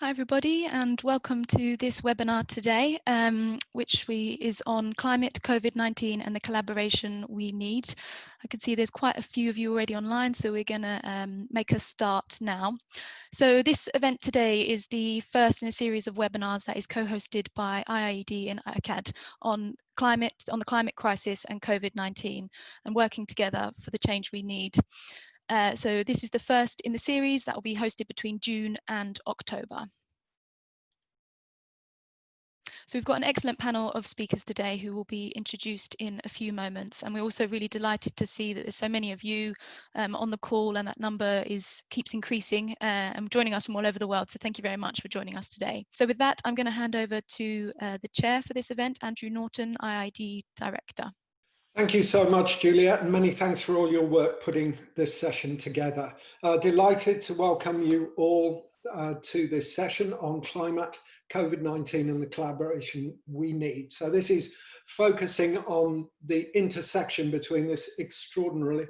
Hi everybody and welcome to this webinar today, um, which we, is on climate, COVID-19 and the collaboration we need. I can see there's quite a few of you already online, so we're going to um, make a start now. So this event today is the first in a series of webinars that is co-hosted by IIED and ICAD on climate, on the climate crisis and COVID-19 and working together for the change we need. Uh, so this is the first in the series that will be hosted between June and October. So we've got an excellent panel of speakers today who will be introduced in a few moments. And we're also really delighted to see that there's so many of you um, on the call and that number is keeps increasing uh, and joining us from all over the world. So thank you very much for joining us today. So with that, I'm going to hand over to uh, the chair for this event, Andrew Norton, IIED Director. Thank you so much, Juliet, and many thanks for all your work putting this session together. Uh, delighted to welcome you all uh, to this session on climate, COVID-19 and the collaboration we need. So this is focusing on the intersection between this extraordinarily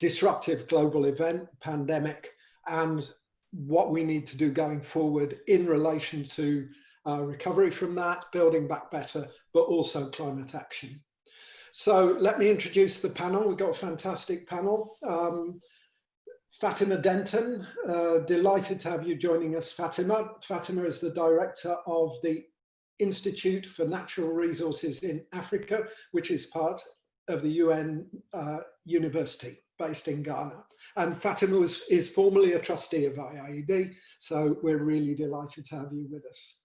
disruptive global event, pandemic, and what we need to do going forward in relation to uh, recovery from that, building back better, but also climate action. So let me introduce the panel. We've got a fantastic panel. Um, Fatima Denton, uh, delighted to have you joining us, Fatima. Fatima is the director of the Institute for Natural Resources in Africa, which is part of the UN uh, University based in Ghana. And Fatima was, is formerly a trustee of IIED, so we're really delighted to have you with us.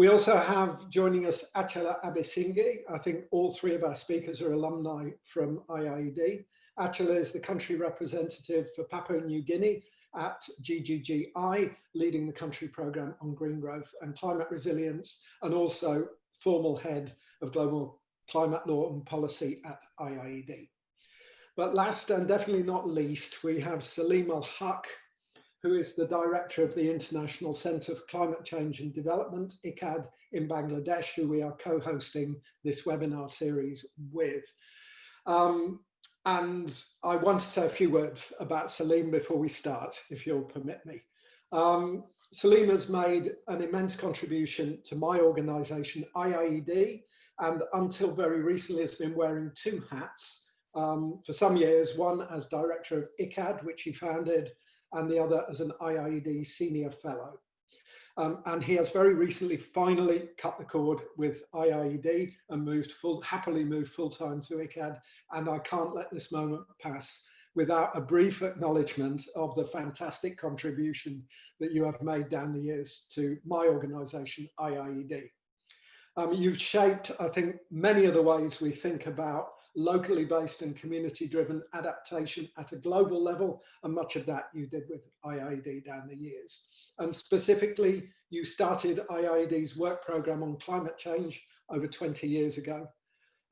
We also have joining us Achala Abeysinghe. I think all three of our speakers are alumni from IIED. Achala is the country representative for Papua New Guinea at GGGI, leading the country program on green growth and climate resilience, and also formal head of global climate law and policy at IIED. But last and definitely not least, we have Saleemul Huq, who is the director of the International Centre for Climate Change and Development, ICAD, in Bangladesh, who we are co-hosting this webinar series with. Um, and I want to say a few words about Salim before we start, if you'll permit me. Um, Salim has made an immense contribution to my organisation, IIED, and until very recently has been wearing two hats. Um, for some years, one as director of ICAD, which he founded and the other as an IIED senior fellow. Um, and he has very recently finally cut the cord with IIED and moved full, happily moved full time to ICAD. And I can't let this moment pass without a brief acknowledgement of the fantastic contribution that you have made down the years to my organisation, IIED. Um, you've shaped, I think, many of the ways we think about locally based and community driven adaptation at a global level. And much of that you did with IIED down the years. And specifically, you started IIED's work program on climate change over 20 years ago,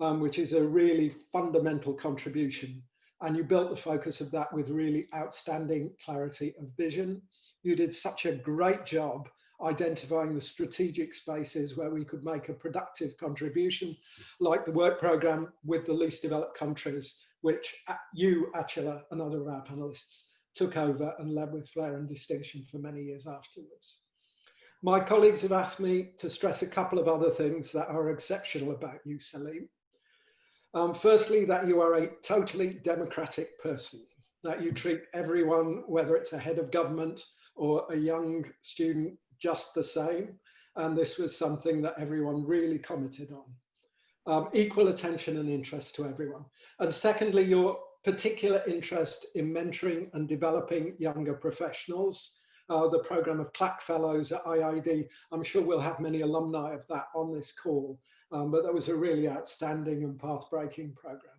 um, which is a really fundamental contribution. And you built the focus of that with really outstanding clarity of vision. You did such a great job identifying the strategic spaces where we could make a productive contribution, like the work program with the least developed countries, which you, Achala, and other of our panelists took over and led with flair and distinction for many years afterwards. My colleagues have asked me to stress a couple of other things that are exceptional about you, Salim. Um, firstly, that you are a totally democratic person, that you treat everyone, whether it's a head of government or a young student just the same. And this was something that everyone really commented on. Um, equal attention and interest to everyone. And secondly, your particular interest in mentoring and developing younger professionals. Uh, the program of CLACC Fellows at IIED, I'm sure we'll have many alumni of that on this call, um, but that was a really outstanding and path-breaking program.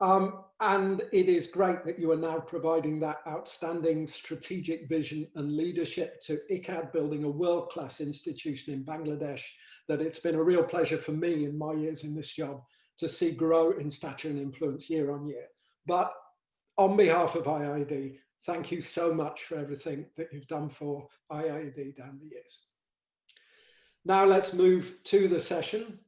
Um, and it is great that you are now providing that outstanding strategic vision and leadership to ICAD, building a world-class institution in Bangladesh that it's been a real pleasure for me in my years in this job to see grow in stature and influence year on year. But on behalf of IIED, thank you so much for everything that you've done for IIED down the years. Now let's move to the session.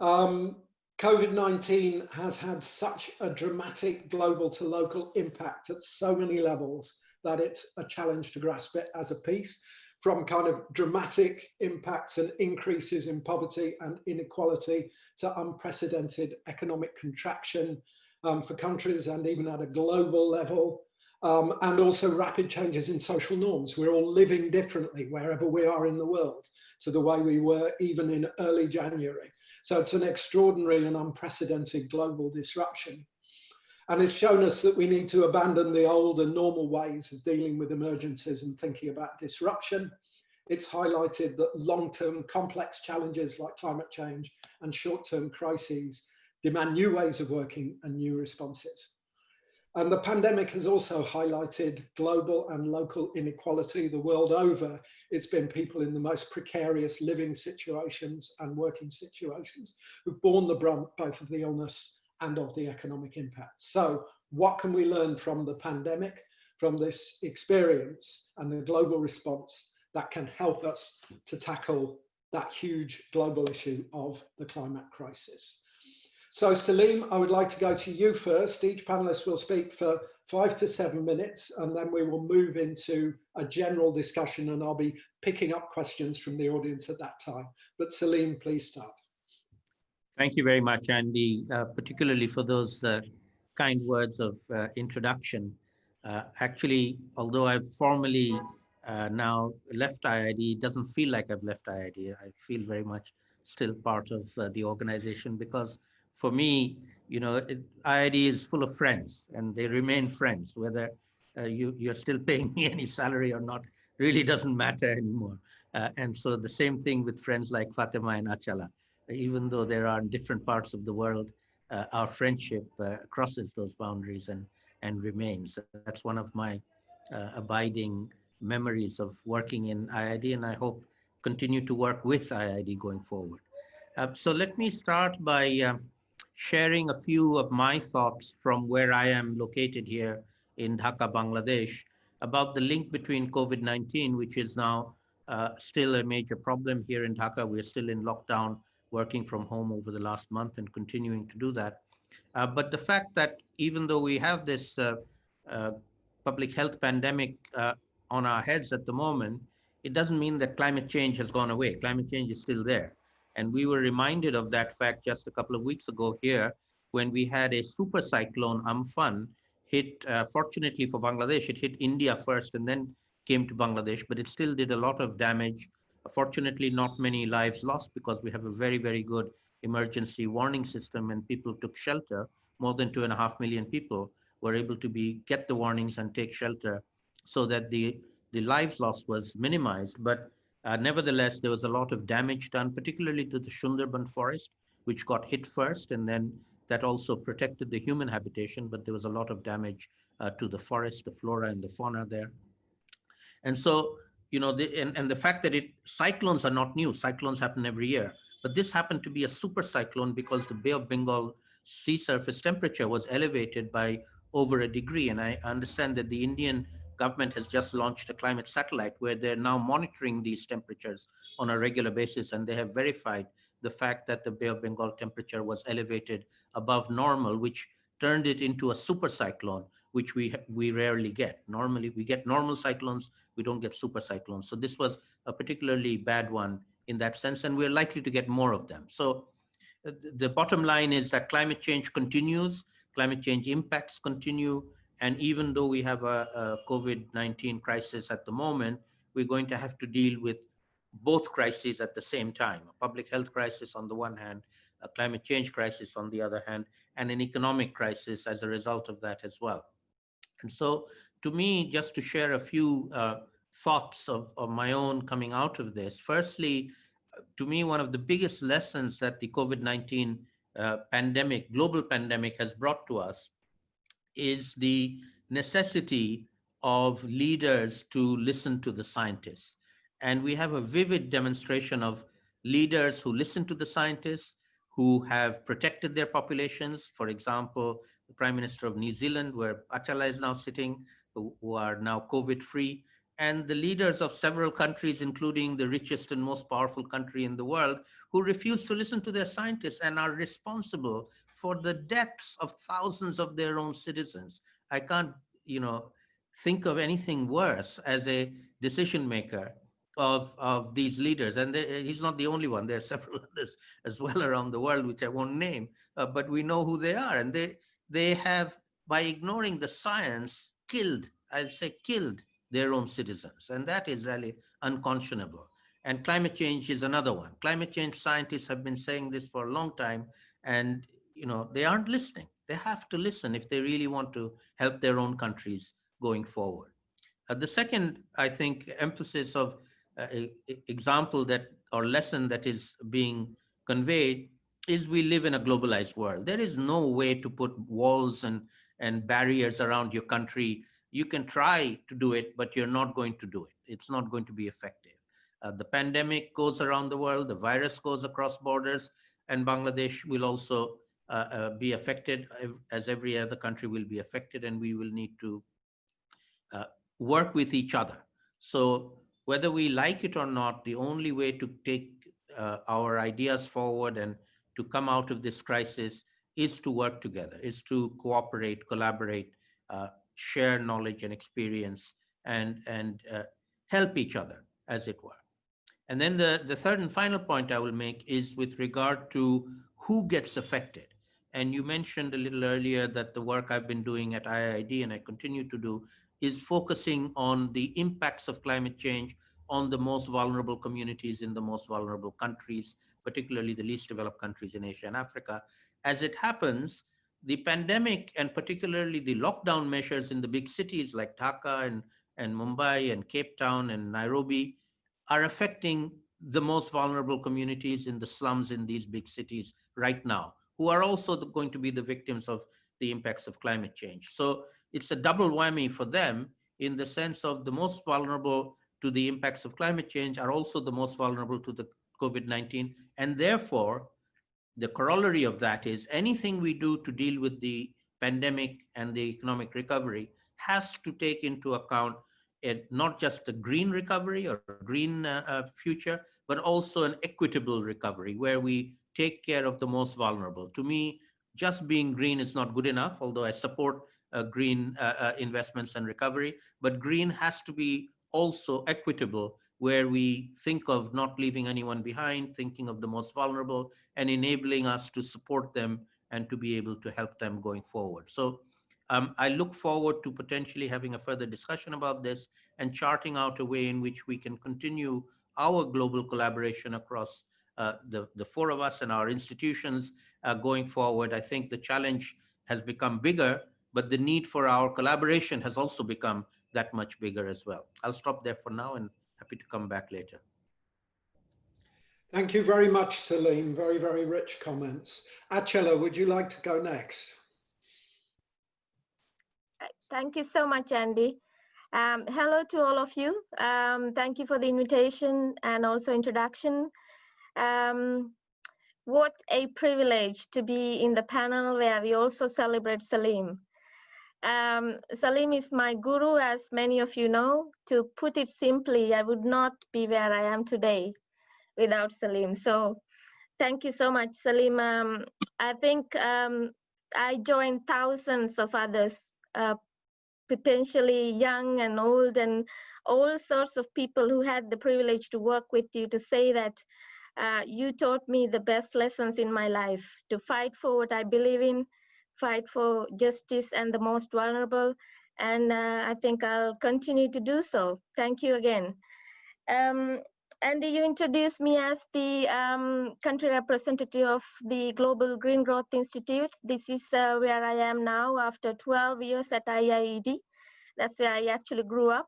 Um, COVID-19 has had such a dramatic global to local impact at so many levels that it's a challenge to grasp it as a piece. from kind of dramatic impacts and increases in poverty and inequality to unprecedented economic contraction um, for countries and even at a global level. Um, and also rapid changes in social norms. We're all living differently wherever we are in the world to the way we were even in early January. So it's an extraordinary and unprecedented global disruption. And it's shown us that we need to abandon the old and normal ways of dealing with emergencies and thinking about disruption. It's highlighted that long-term complex challenges like climate change and short-term crises demand new ways of working and new responses. And the pandemic has also highlighted global and local inequality the world over. It's been people in the most precarious living situations and working situations who've borne the brunt both of the illness and of the economic impact. So what can we learn from the pandemic, from this experience and the global response that can help us to tackle that huge global issue of the climate crisis? So Salim, I would like to go to you first. Each panelist will speak for five to seven minutes, and then we will move into a general discussion and I'll be picking up questions from the audience at that time. But Salim, please start. Thank you very much, Andy, uh, particularly for those uh, kind words of uh, introduction. Uh, actually, although I've formally uh, now left IIED, it doesn't feel like I've left IIED. I feel very much still part of uh, the organization because for me, you know, it, IIED is full of friends and they remain friends, whether you, you're still paying me any salary or not, really doesn't matter anymore. and so the same thing with friends like Fatima and Achala even though they are in different parts of the world, uh, our friendship uh, crosses those boundaries and, and remains. That's one of my uh, abiding memories of working in IIED, and I hope continue to work with IIED going forward. Uh, so let me start by um, sharing a few of my thoughts from where I am located here in Dhaka, Bangladesh, about the link between COVID-19, which is now uh, still a major problem here in Dhaka. We're still in lockdown working from home over the last month and continuing to do that. Uh, but the fact that even though we have this uh, uh, public health pandemic uh, on our heads at the moment, it doesn't mean that climate change has gone away. Climate change is still there. And we were reminded of that fact just a couple of weeks ago here when we had a super cyclone Amphan hit, uh, fortunately for Bangladesh, it hit India first and then came to Bangladesh, but it still did a lot of damage Fortunately, not many lives lost because we have a very, very good emergency warning system and people took shelter. More than two and a half million people were able to be get the warnings and take shelter so that the, the lives lost was minimized. But uh, nevertheless, there was a lot of damage done, particularly to the Sundarban forest, which got hit first, and then that also protected the human habitation, but there was a lot of damage uh, to the forest, the flora and the fauna there. And so you know, the, and, and the fact that it cyclones are not new, cyclones happen every year, but this happened to be a super cyclone because the Bay of Bengal sea surface temperature was elevated by over a degree. And I understand that the Indian government has just launched a climate satellite where they're now monitoring these temperatures on a regular basis. And they have verified the fact that the Bay of Bengal temperature was elevated above normal, which turned it into a super cyclone, which we, we rarely get. Normally we get normal cyclones, we don't get super cyclones. So this was a particularly bad one in that sense, and we're likely to get more of them. So uh, the bottom line is that climate change continues, climate change impacts continue, and even though we have a, a COVID-19 crisis at the moment, we're going to have to deal with both crises at the same time, a public health crisis on the one hand, a climate change crisis on the other hand, and an economic crisis as a result of that as well. And so to me, just to share a few uh, thoughts of, of my own coming out of this. Firstly, to me, one of the biggest lessons that the COVID-19 uh, pandemic, global pandemic has brought to us is the necessity of leaders to listen to the scientists. And we have a vivid demonstration of leaders who listen to the scientists, who have protected their populations. For example, the Prime Minister of New Zealand, where Achala is now sitting, who are now COVID-free, and the leaders of several countries, including the richest and most powerful country in the world, who refuse to listen to their scientists and are responsible for the deaths of thousands of their own citizens. I can't, you know, think of anything worse as a decision maker of, of these leaders. And they, he's not the only one. There are several others as well around the world, which I won't name, uh, but we know who they are. And they, they have, by ignoring the science, killed, I'll say killed their own citizens. And that is really unconscionable. And climate change is another one. Climate change scientists have been saying this for a long time, and you know they aren't listening. They have to listen if they really want to help their own countries going forward. Uh, the second, I think, emphasis of uh, example that or lesson that is being conveyed is we live in a globalized world. There is no way to put walls and, and barriers around your country. You can try to do it, but you're not going to do it. It's not going to be effective. Uh, the pandemic goes around the world, the virus goes across borders, and Bangladesh will also be affected as every other country will be affected, and we will need to uh, work with each other. So whether we like it or not, the only way to take uh, our ideas forward and to come out of this crisis is to work together, is to cooperate, collaborate, uh, share knowledge and experience, and, and help each other, as it were. And then the, the third and final point I will make is with regard to who gets affected. And you mentioned a little earlier that the work I've been doing at IIED and I continue to do is focusing on the impacts of climate change on the most vulnerable communities in the most vulnerable countries, particularly the least developed countries in Asia and Africa. As it happens, the pandemic and particularly the lockdown measures in the big cities like Dhaka and, and Mumbai and Cape Town and Nairobi are affecting the most vulnerable communities in the slums in these big cities right now, who are also the, going to be the victims of the impacts of climate change. So it's a double whammy for them in the sense of the most vulnerable to the impacts of climate change are also the most vulnerable to the COVID-19. And therefore, the corollary of that is anything we do to deal with the pandemic and the economic recovery has to take into account it, not just a green recovery or green uh, uh, future, but also an equitable recovery where we take care of the most vulnerable. To me, just being green is not good enough, although I support uh, green uh, uh, investments and recovery, but green has to be also equitable where we think of not leaving anyone behind, thinking of the most vulnerable and enabling us to support them and to be able to help them going forward. So um, I look forward to potentially having a further discussion about this and charting out a way in which we can continue our global collaboration across uh, the, the four of us and our institutions uh, going forward. I think the challenge has become bigger, but the need for our collaboration has also become that much bigger as well. I'll stop there for now and happy to come back later. Thank you very much, Salim. Very, very rich comments. Achala, would you like to go next? Thank you so much, Andy. Um, hello to all of you. Um, thank you for the invitation and also introduction. Um, what a privilege to be in the panel where we also celebrate Salim. Um, Salim is my guru, as many of you know. To put it simply, I would not be where I am today without Salim. So thank you so much, Salim. Um, I think um, I joined thousands of others uh, potentially young and old and all sorts of people who had the privilege to work with you to say that uh, you taught me the best lessons in my life to fight for what I believe in, fight for justice and the most vulnerable. And uh, I think I'll continue to do so. Thank you again. Um, Andy, you introduced me as the um, country representative of the Global Green Growth Institute. This is uh, where I am now after 12 years at IIED. That's where I actually grew up.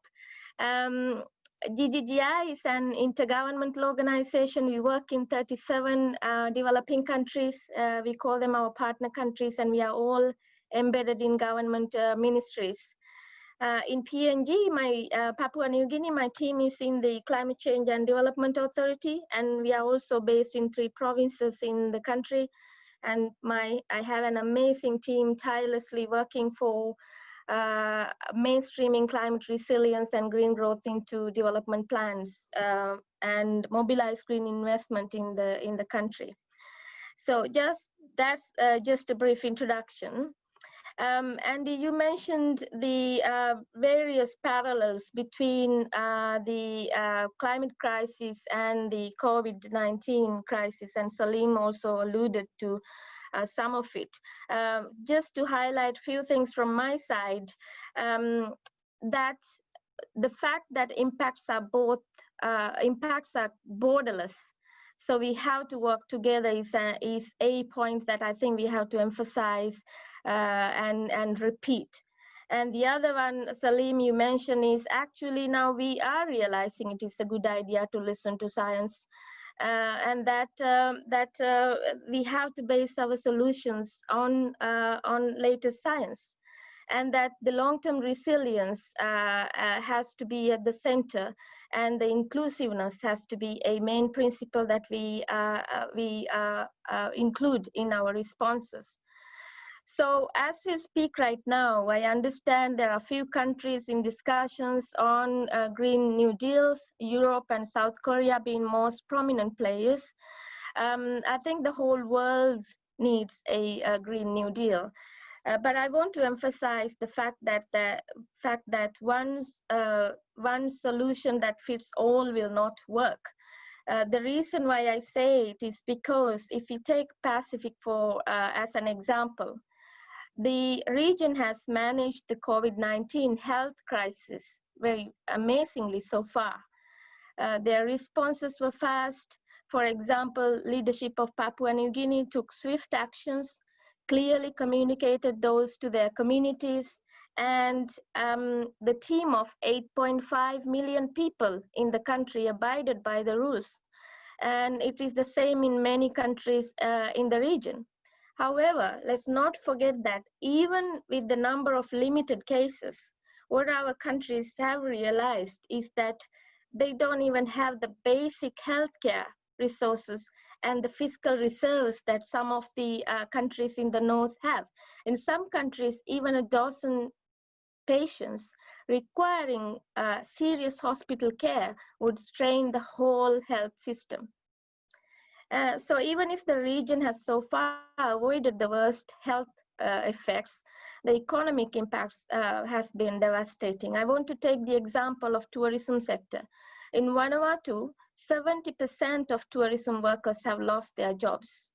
Um, GGGI is an intergovernmental organization. We work in 37 uh, developing countries. Uh, we call them our partner countries, and we are all embedded in government uh, ministries. Uh, in PNG, my uh, Papua New Guinea, my team is in the Climate Change and Development Authority, and we are also based in three provinces in the country. And my, I have an amazing team tirelessly working for uh, mainstreaming climate resilience and green growth into development plans uh, and mobilize green investment in the in the country. So just that's uh, just a brief introduction. Um, Andy, you mentioned the uh, various parallels between uh, the climate crisis and the COVID-19 crisis, and Salim also alluded to uh, some of it. Um, just to highlight a few things from my side, um, that the fact that impacts are both uh, impacts are borderless so we have to work together is a, is a point that I think we have to emphasize uh, and, and repeat. And the other one, Salim, you mentioned is actually now we are realizing it is a good idea to listen to science uh, and that um, that uh, we have to base our solutions on uh, on latest science. And that the long-term resilience uh, uh, has to be at the center and the inclusiveness has to be a main principle that we uh, we include in our responses so as we speak right now, I understand there are a few countries in discussions on uh, Green New Deals, Europe and South Korea being most prominent players. Um, I think the whole world needs a, a Green New Deal. Uh, but I want to emphasize the fact that the fact that one uh, one solution that fits all will not work. Uh, the reason why I say it is because if you take Pacific for uh, as an example, the region has managed the COVID-19 health crisis very amazingly so far. Uh, their responses were fast. For example, leadership of Papua New Guinea took swift actions, clearly communicated those to their communities, and um, the team of 8.5 million people in the country abided by the rules. And it is the same in many countries uh, in the region. However, let's not forget that even with the number of limited cases, what our countries have realized is that they don't even have the basic healthcare resources and the fiscal reserves that some of the uh, countries in the north have. In some countries, even a dozen patients requiring uh, serious hospital care would strain the whole health system. Uh, so even if the region has so far avoided the worst health uh, effects, the economic impacts uh, has been devastating. I want to take the example of tourism sector. In Vanuatu, 70% of tourism workers have lost their jobs.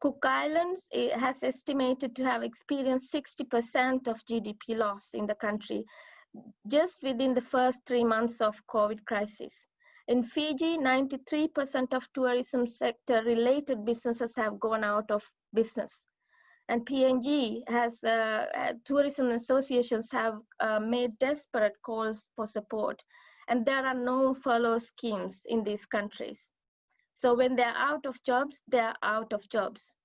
Cook Islands has estimated to have experienced 60% of GDP loss in the country just within the first three months of COVID crisis. In Fiji, 93% of tourism sector related businesses have gone out of business. And PNG has, uh, uh, tourism associations have uh, made desperate calls for support. And there are no furlough schemes in these countries. So when they're out of jobs, they're out of jobs.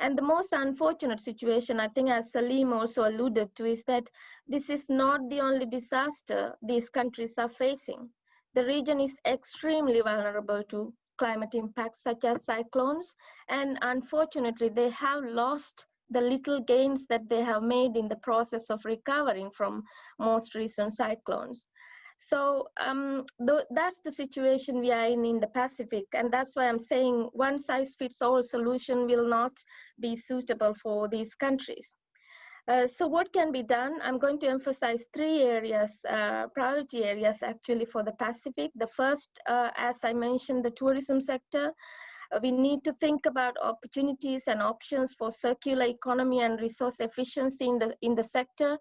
And the most unfortunate situation, I think as Salim also alluded to, is that this is not the only disaster these countries are facing. The region is extremely vulnerable to climate impacts such as cyclones, and unfortunately, they have lost the little gains that they have made in the process of recovering from most recent cyclones. So um, th that's the situation we are in in the Pacific, and that's why I'm saying one size fits all solution will not be suitable for these countries. Uh, so what can be done? I'm going to emphasize three areas, uh, priority areas actually for the Pacific. The first, uh, as I mentioned, the tourism sector. Uh, we need to think about opportunities and options for circular economy and resource efficiency in the, in the sector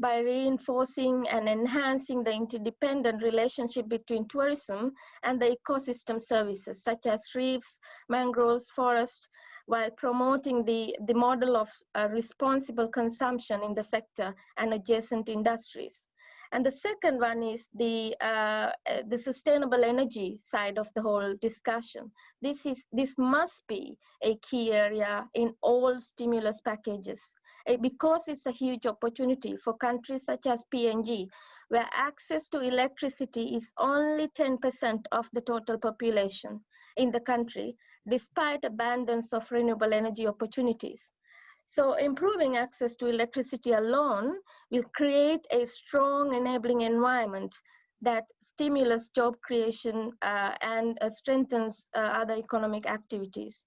by reinforcing and enhancing the interdependent relationship between tourism and the ecosystem services such as reefs, mangroves, forests, while promoting the, the model of uh, responsible consumption in the sector and adjacent industries. And the second one is the, uh, uh, the sustainable energy side of the whole discussion. This, is, this must be a key area in all stimulus packages uh, because it's a huge opportunity for countries such as PNG, where access to electricity is only 10% of the total population in the country despite abundance of renewable energy opportunities. So improving access to electricity alone will create a strong enabling environment that stimulates job creation uh, and uh, strengthens uh, other economic activities.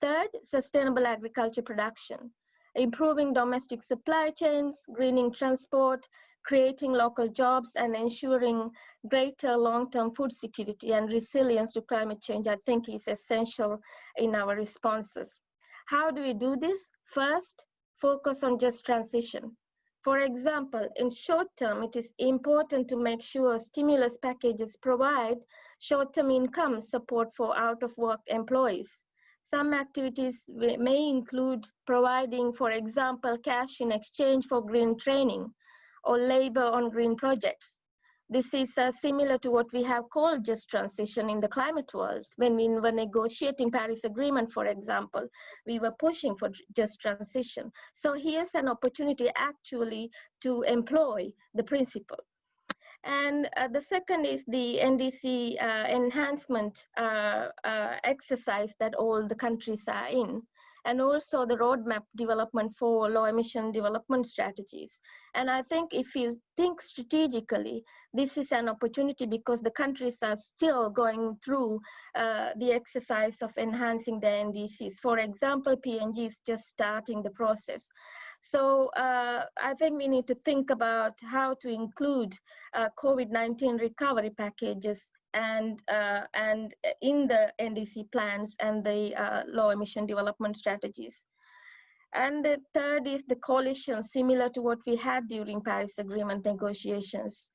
Third, sustainable agriculture production. improving domestic supply chains, greening transport, creating local jobs and ensuring greater long-term food security and resilience to climate change, I think is essential in our responses. How do we do this? First, focus on just transition. For example, in short term, it is important to make sure stimulus packages provide short-term income support for out-of-work employees. Some activities may include providing, for example, cash in exchange for green training or labor on green projects. This is uh, similar to what we have called just transition in the climate world. When we were negotiating Paris Agreement, for example, we were pushing for just transition. So here's an opportunity actually to employ the principle. And uh, the second is the NDC uh, enhancement uh, uh, exercise that all the countries are in and also the roadmap development for low emission development strategies. And I think if you think strategically, this is an opportunity because the countries are still going through uh, the exercise of enhancing their NDCs. For example, PNG is just starting the process. So uh, I think we need to think about how to include uh, COVID-19 recovery packages and uh, and in the NDC plans and the uh, low emission development strategies. And the third is the coalition, similar to what we had during Paris Agreement negotiations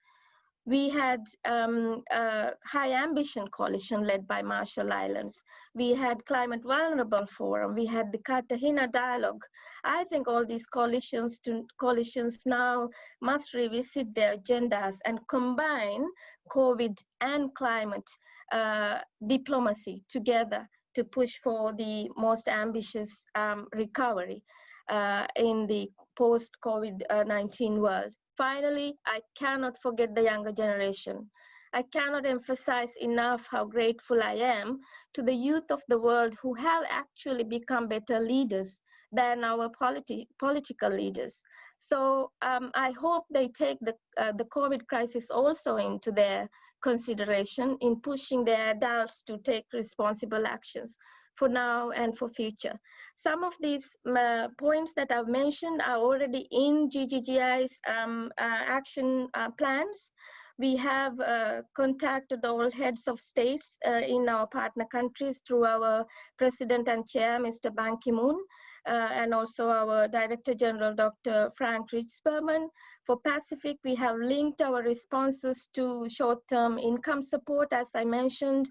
we had um, a high ambition coalition led by Marshall Islands. We had Climate Vulnerable Forum. We had the Cartagena Dialogue. I think all these coalitions, to, coalitions now must revisit their agendas and combine COVID and climate uh, diplomacy together to push for the most ambitious um, recovery uh, in the post-COVID-19 world. Finally, I cannot forget the younger generation. I cannot emphasize enough how grateful I am to the youth of the world who have actually become better leaders than our politi political leaders. So um, I hope they take the, uh, the COVID crisis also into their consideration in pushing their adults to take responsible actions for now and for future. Some of these uh, points that I've mentioned are already in GGGI's um, uh, action uh, plans. We have uh, contacted all heads of states uh, in our partner countries through our president and chair, Mr. Ban Ki-moon, uh, and also our Director General, Dr. Frank Rijsberman. For Pacific, we have linked our responses to short-term income support, as I mentioned,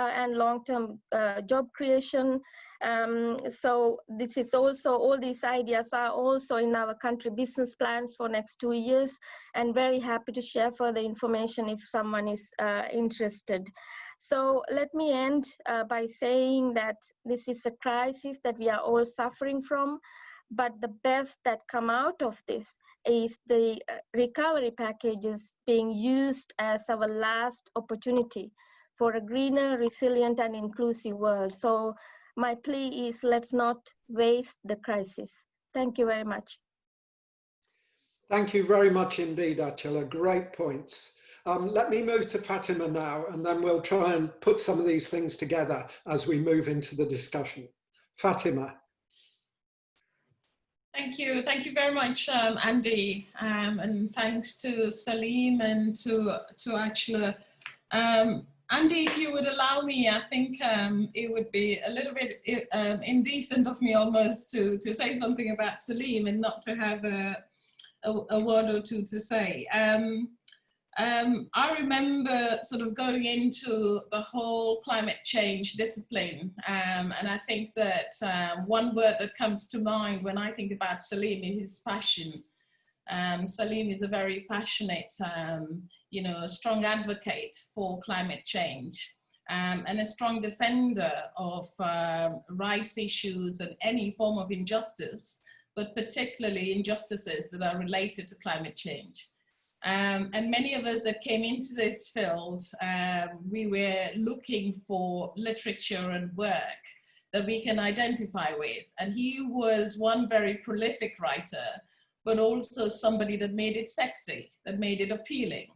and long-term uh, job creation. Um, so this is also, all these ideas are also in our country business plans for next two years and very happy to share further information if someone is uh, interested. So let me end uh, by saying that this is a crisis that we are all suffering from, but the best that come out of this is the uh, recovery packages being used as our last opportunity for a greener, resilient, and inclusive world. So my plea is let's not waste the crisis. Thank you very much. Thank you very much indeed, Achala. Great points. Um, let me move to Fatima now, and then we'll try and put some of these things together as we move into the discussion. Fatima. Thank you. Thank you very much, um, Andy. Um, and thanks to Salim and to, to Achala. Um, Andy, if you would allow me, I think um, it would be a little bit um, indecent of me almost to, to say something about Salim and not to have a, a, a word or two to say. Um, um, I remember sort of going into the whole climate change discipline, um, and I think that um, one word that comes to mind when I think about Salim is his passion. Salim is a very passionate, you know, a strong advocate for climate change um, and a strong defender of uh, rights issues and any form of injustice, but particularly injustices that are related to climate change. Um, and many of us that came into this field, um, we were looking for literature and work that we can identify with. And he was one very prolific writer but also somebody that made it sexy, that made it appealing.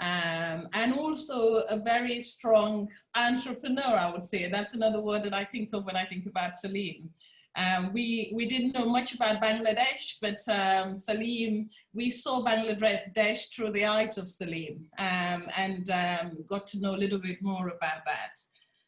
Um, and also a very strong entrepreneur, I would say. That's another word that I think of when I think about Salim. Um, we, we didn't know much about Bangladesh, but um, Salim, we saw Bangladesh through the eyes of Salim um, and um, got to know a little bit more about that.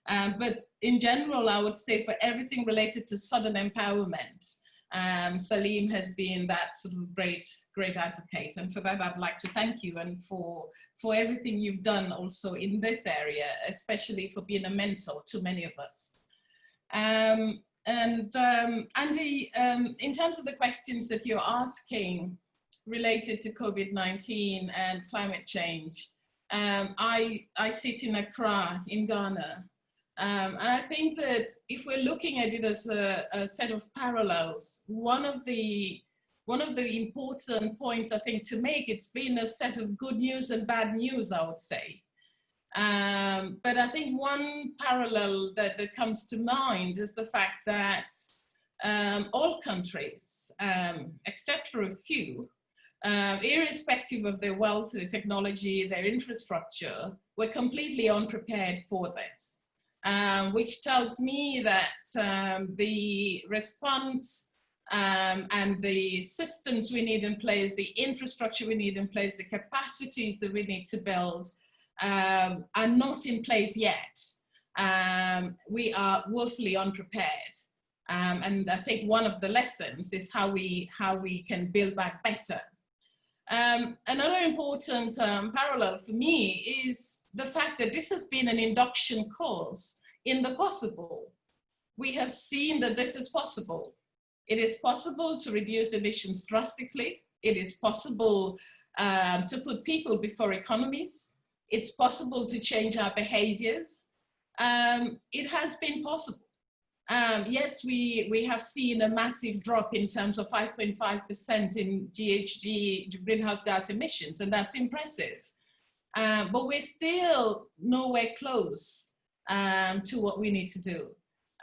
Um, but in general, I would say for everything related to Southern empowerment, um, Salim has been that sort of great, great advocate. And for that, I'd like to thank you and for, for everything you've done also in this area, especially for being a mentor to many of us. Um, and um, Andy, um, in terms of the questions that you're asking related to COVID-19 and climate change, um, I, I sit in Accra in Ghana. Um, and I think that if we're looking at it as a, a, set of parallels, one of the one of the important points I think to make, it's been a set of good news and bad news, I would say. Um, but I think one parallel that, that comes to mind is the fact that um, all countries, um, except for a few, uh, irrespective of their wealth, their technology, their infrastructure, were completely unprepared for this, um, which tells me that um, the response um, and the systems we need in place, the infrastructure we need in place, the capacities that we need to build um, are not in place yet. Um, we are woefully unprepared. Um, and I think one of the lessons is how we, how we can build back better. Um, another important um, parallel for me is the fact that this has been an induction course in the possible. We have seen that this is possible. It is possible to reduce emissions drastically. It is possible um, to put people before economies it's possible to change our behaviors. Um, it has been possible. Um, yes, we, we have seen a massive drop in terms of 5.5% in GHG greenhouse gas emissions, and that's impressive. Um, but we're still nowhere close um, to what we need to do.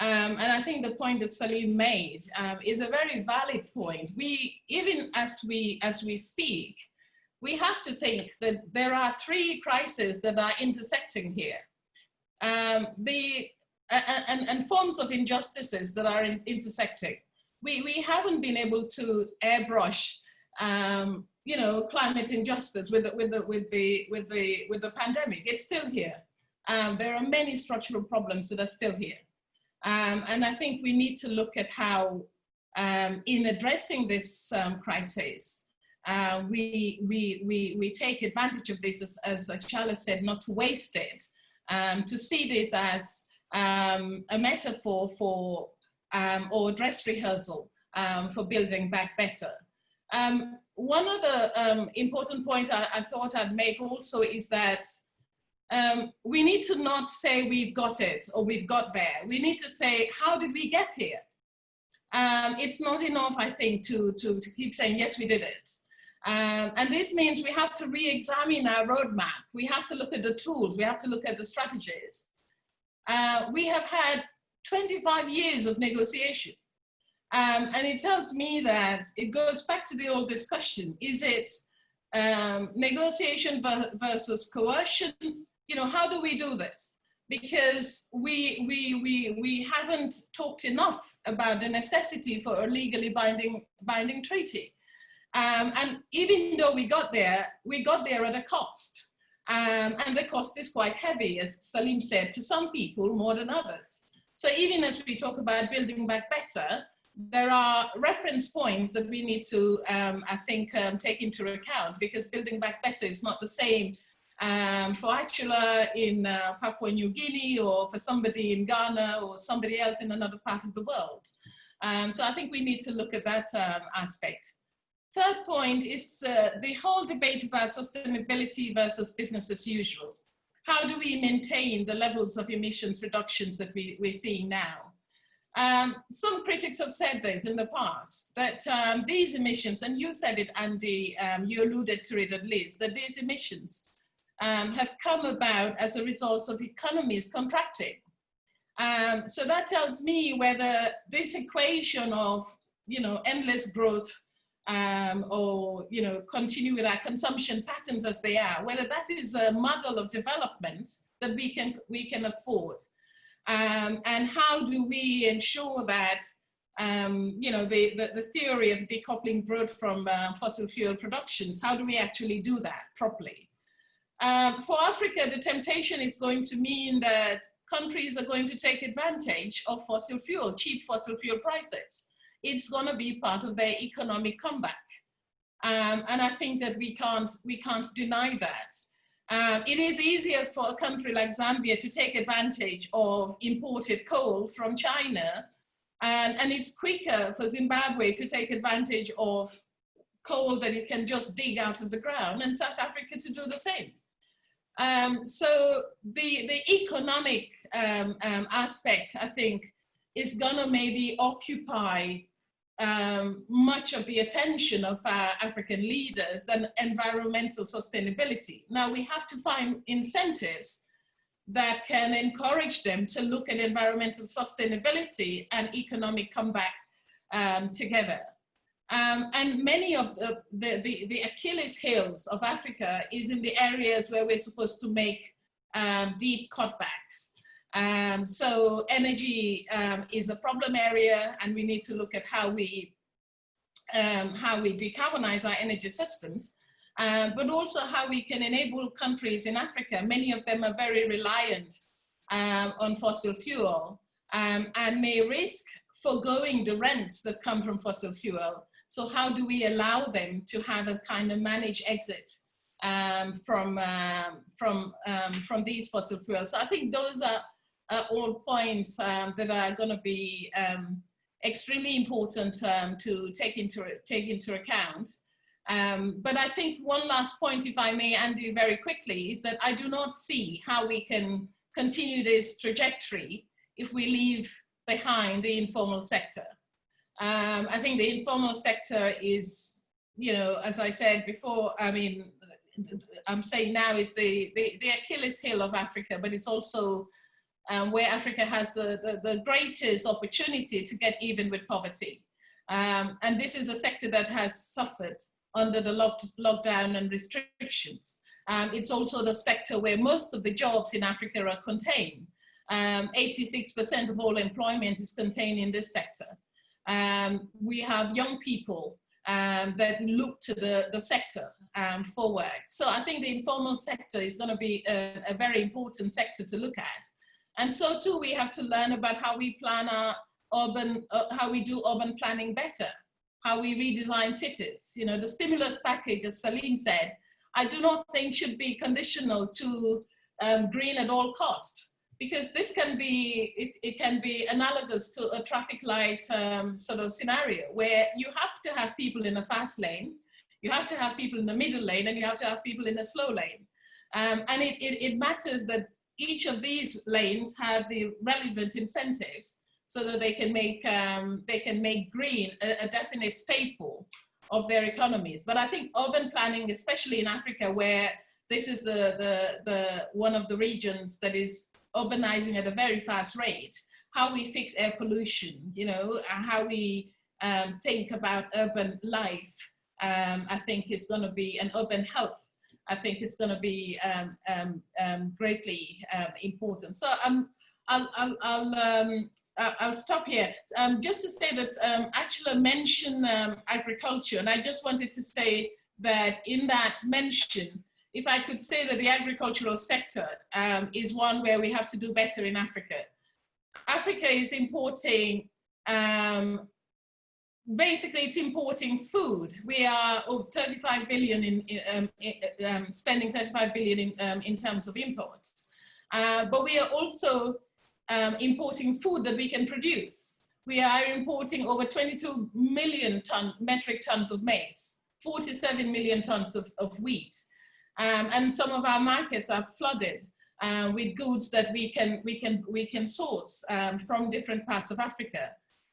Um, and I think the point that Salim made um, is a very valid point. We, even as we, as we speak, we have to think that there are three crises that are intersecting here. Um, the, and, and, forms of injustices that are in, intersecting. We, we haven't been able to airbrush um, you know, climate injustice with the, with the, with the, with the, with the pandemic. It's still here. Um, there are many structural problems that are still here. Um, and I think we need to look at how um, in addressing this um, crisis, uh, we, we, we, we take advantage of this, as, as Achala said, not to waste it, um, to see this as um, a metaphor for, um, or dress rehearsal for building back better. One other important point I, I, thought I'd make also is that we need to not say we've got it or we've got there. We need to say, how did we get here? it's not enough, I think, to, to, to keep saying, yes, we did it. Um, and this means we have to re-examine our roadmap. We have to look at the tools. We have to look at the strategies. Uh, we have had 25 years of negotiation. Um, and it tells me that it goes back to the old discussion. Is it um, negotiation versus coercion? You know, how do we do this? Because we, we, we, we haven't talked enough about the necessity for a legally binding, binding treaty. Um, and even though we got there, we got there at a cost. Um, and the cost is quite heavy, as Salim said, to some people more than others. So even as we talk about building back better, there are reference points that we need to, um, I think, um, take into account because building back better is not the same um, for Achala in uh, Papua New Guinea or for somebody in Ghana or somebody else in another part of the world. Um, so I think we need to look at that um, aspect. Third point is uh, the whole debate about sustainability versus business as usual. How do we maintain the levels of emissions reductions that we, we're seeing now? Um, some critics have said this in the past, that um, these emissions, and you said it, Andy, um, you alluded to it at least, that these emissions um, have come about as a result of economies contracting. Um, so that tells me whether this equation of, you know, endless growth um, or you know continue with our consumption patterns as they are, whether that is a model of development that we can we can afford, um, and how do we ensure that um, you know, the, the, the, theory of decoupling growth from uh, fossil fuel productions. How do we actually do that properly? Um, for Africa, the temptation is going to mean that countries are going to take advantage of fossil fuel, cheap fossil fuel prices. It's going to be part of their economic comeback. Um, and I think that we can't, we can't deny that. Um, it is easier for a country like Zambia to take advantage of imported coal from China and, and it's quicker for Zimbabwe to take advantage of coal that it can just dig out of the ground and South Africa to do the same. Um, so the, the economic um, um, aspect, I think, is gonna maybe occupy um, much of the attention of our African leaders than environmental sustainability. Now we have to find incentives that can encourage them to look at environmental sustainability and economic comeback um, together. Um, and many of the, the, the, the, Achilles heels of Africa is in the areas where we're supposed to make um, deep cutbacks. Um, so energy um, is a problem area and we need to look at how we, um, how we decarbonize our energy systems uh, but also how we can enable countries in Africa, many of them are very reliant um, on fossil fuel um, and may risk foregoing the rents that come from fossil fuel. So how do we allow them to have a kind of managed exit um, from, um, from, um, from these fossil fuels? So I think those are, are all points um, that are going to be extremely important to take into, take into account. Um, but I think one last point, if I may, Andy, very quickly, is that I do not see how we can continue this trajectory if we leave behind the informal sector. Um, I think the informal sector is, you know, as I said before, I mean, I'm saying now is the, the, the Achilles heel of Africa, but it's also um, where Africa has the, the, the, greatest opportunity to get even with poverty. Um, and this is a sector that has suffered under the lock lockdown and restrictions. Um, it's also the sector where most of the jobs in Africa are contained. 86% um, of all employment is contained in this sector. Um, we have young people um, that look to the, the sector um, for work. So I think the informal sector is going to be a, a, very important sector to look at. And so too, we have to learn about how we plan our urban, uh, how we do urban planning better how we redesign cities. You know, the stimulus package, as Salim said, I do not think should be conditional to um, green at all cost because this can be, it, it, can be analogous to a traffic light um, sort of scenario where you have to have people in a fast lane, you have to have people in the middle lane and you have to have people in a slow lane. Um, and it, it, it matters that each of these lanes have the relevant incentives so that they can make um, they can make green a, a, definite staple of their economies. But I think urban planning, especially in Africa, where this is the the the one of the regions that is urbanizing at a very fast rate, how we fix air pollution, you know, how we um, think about urban life, um, I think is going to be an urban health. I think it's going to be um, um, um greatly um, important. So um, I'll, I'll, I'll I'll stop here. Just to say that um, Achala mentioned agriculture, and I just wanted to say that in that mention, if I could say that the agricultural sector um, is one where we have to do better in Africa. Africa is importing, um, basically it's importing food. We are oh, 35 billion in, in, um, spending 35 billion in, in terms of imports. Uh, but we are also um, importing food that we can produce. We are importing over 22 million ton, metric tons of maize, 47 million tons of, of wheat. Um, and some of our markets are flooded uh, with goods that we can, we can, we can source um, from different parts of Africa.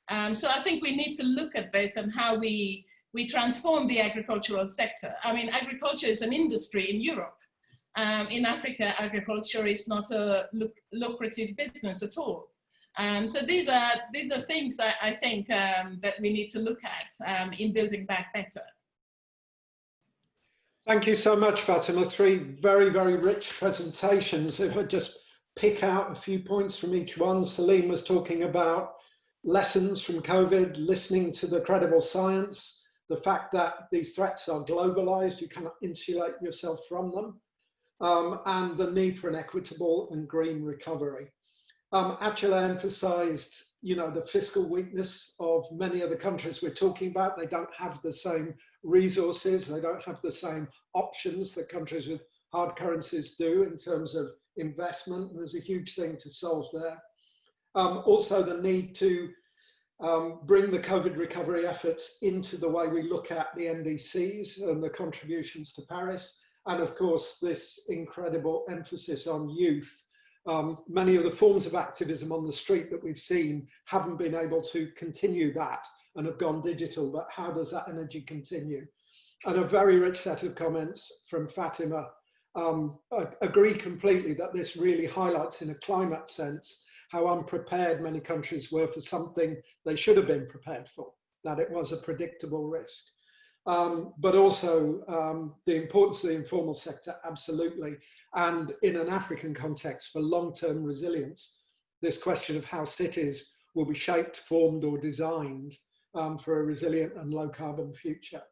Um, so I think we need to look at this and how we, we transform the agricultural sector. I mean, agriculture is an industry in Europe. Um, in Africa, agriculture is not a luc lucrative business at all. Um, so these are, these are things I, I think um, that we need to look at um, in building back better. Thank you so much, Fatima. Three very, very rich presentations. If I just pick out a few points from each one, Salim was talking about lessons from COVID, listening to the credible science, the fact that these threats are globalized, you cannot insulate yourself from them, um, and the need for an equitable and green recovery. Um, Achala emphasized, you know, the fiscal weakness of many of the countries we're talking about. They don't have the same resources, they don't have the same options that countries with hard currencies do in terms of investment. And There's a huge thing to solve there. Um, also, the need to um, bring the COVID recovery efforts into the way we look at the NDCs and the contributions to Paris. And of course, this incredible emphasis on youth. Um, many of the forms of activism on the street that we've seen haven't been able to continue that and have gone digital, but how does that energy continue? And a very rich set of comments from Fatima. Um, I agree completely that this really highlights in a climate sense how unprepared many countries were for something they should have been prepared for, that it was a predictable risk. Um, but also um, the importance of the informal sector, absolutely. And in an African context for long-term resilience, this question of how cities will be shaped, formed or designed um, for a resilient and low carbon future.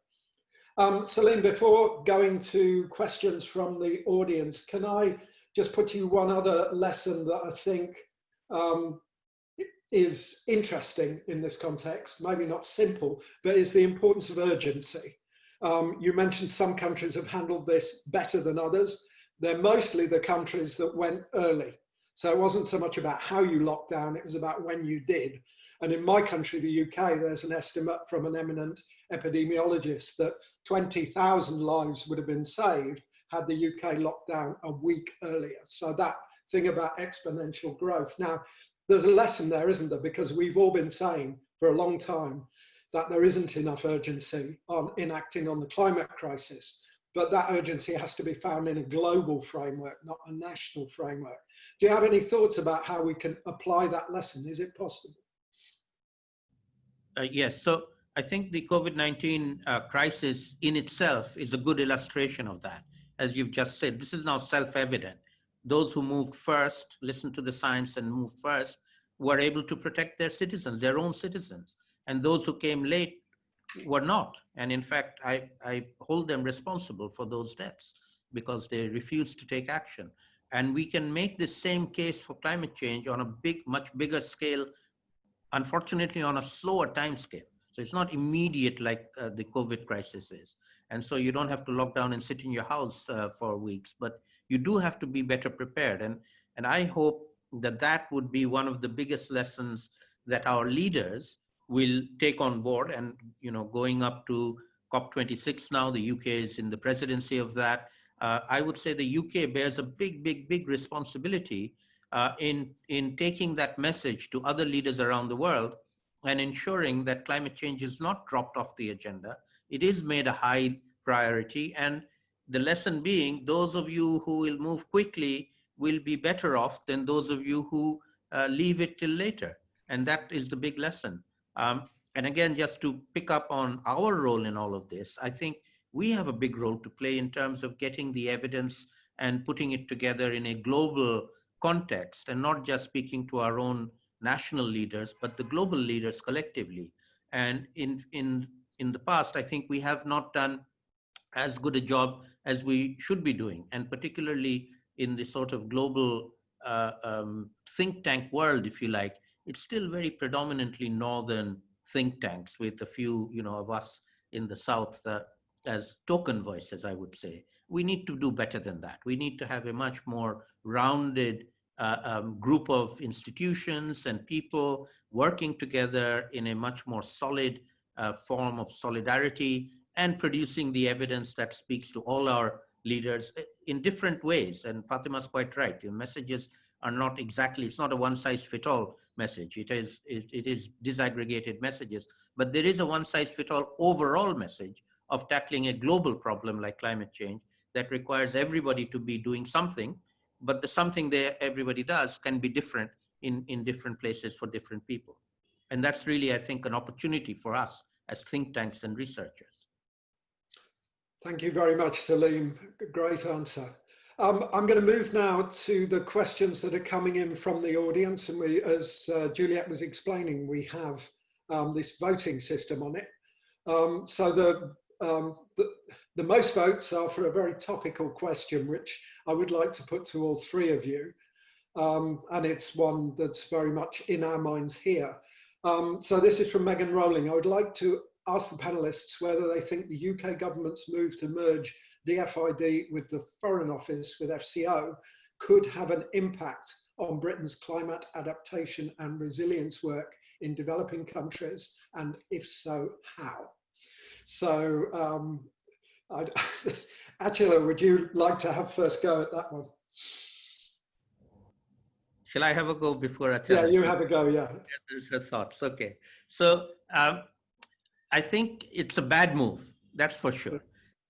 Um, Salim, before going to questions from the audience, can I just put you one other lesson that I think um, is interesting in this context, maybe not simple, but is the importance of urgency. Um, you mentioned some countries have handled this better than others. They're mostly the countries that went early. So it wasn't so much about how you locked down, it was about when you did. And in my country, the UK, there's an estimate from an eminent epidemiologist that 20,000 lives would have been saved had the UK locked down a week earlier. So that thing about exponential growth. Now, there's a lesson there, isn't there? Because we've all been saying for a long time that there isn't enough urgency on enacting on the climate crisis, but that urgency has to be found in a global framework, not a national framework. Do you have any thoughts about how we can apply that lesson? Is it possible? Uh, yes, so I think the COVID-19 uh, crisis in itself is a good illustration of that. As you've just said, this is now self-evident those who moved first, listened to the science and moved first, were able to protect their citizens, their own citizens. And those who came late were not. And in fact, I, I hold them responsible for those deaths because they refused to take action. And we can make the same case for climate change on a big, much bigger scale, unfortunately on a slower time scale. So it's not immediate like uh, the COVID crisis is. And so you don't have to lock down and sit in your house uh, for weeks, but you do have to be better prepared. And, and I hope that that would be one of the biggest lessons that our leaders will take on board and, you know, going up to COP26 now, the UK is in the presidency of that. Uh, I would say the UK bears a big, big, big responsibility uh, in, in taking that message to other leaders around the world and ensuring that climate change is not dropped off the agenda. It is made a high priority and the lesson being those of you who will move quickly will be better off than those of you who uh, leave it till later. And that is the big lesson. Um, and again, just to pick up on our role in all of this, I think we have a big role to play in terms of getting the evidence and putting it together in a global context and not just speaking to our own national leaders, but the global leaders collectively. And in, in, in the past, I think we have not done as good a job as we should be doing, and particularly in the sort of global uh, um, think tank world, if you like, it's still very predominantly northern think tanks with a few, you know, of us in the south uh, as token voices, I would say. We need to do better than that. We need to have a much more rounded uh, um, group of institutions and people working together in a much more solid uh, form of solidarity and producing the evidence that speaks to all our leaders eh, in different ways. And Fatima's quite right. The messages are not exactly, it's not a one size fit all message. It is, it, it is disaggregated messages, but there is a one size fit all overall message of tackling a global problem like climate change that requires everybody to be doing something, but the something that everybody does can be different in, in different places for different people. And that's really, I think, an opportunity for us as think tanks and researchers. Thank you very much, Salim. Great answer. Um, I'm going to move now to the questions that are coming in from the audience. And we, as uh, Juliet was explaining, we have um, this voting system on it. Um, so the, um, the, most votes are for a very topical question, which I would like to put to all three of you. Um, and it's one that's very much in our minds here. Um, so this is from Megan Rowling. I would like to ask the panelists whether they think the UK government's move to merge DFID with the Foreign Office with FCO could have an impact on Britain's climate adaptation and resilience work in developing countries, and if so, how? So, um, Attila, would you like to have first go at that one? Shall I have a go before Attila? Yeah, you have a go, yeah. There's her thoughts, okay. So um, I think it's a bad move, that's for sure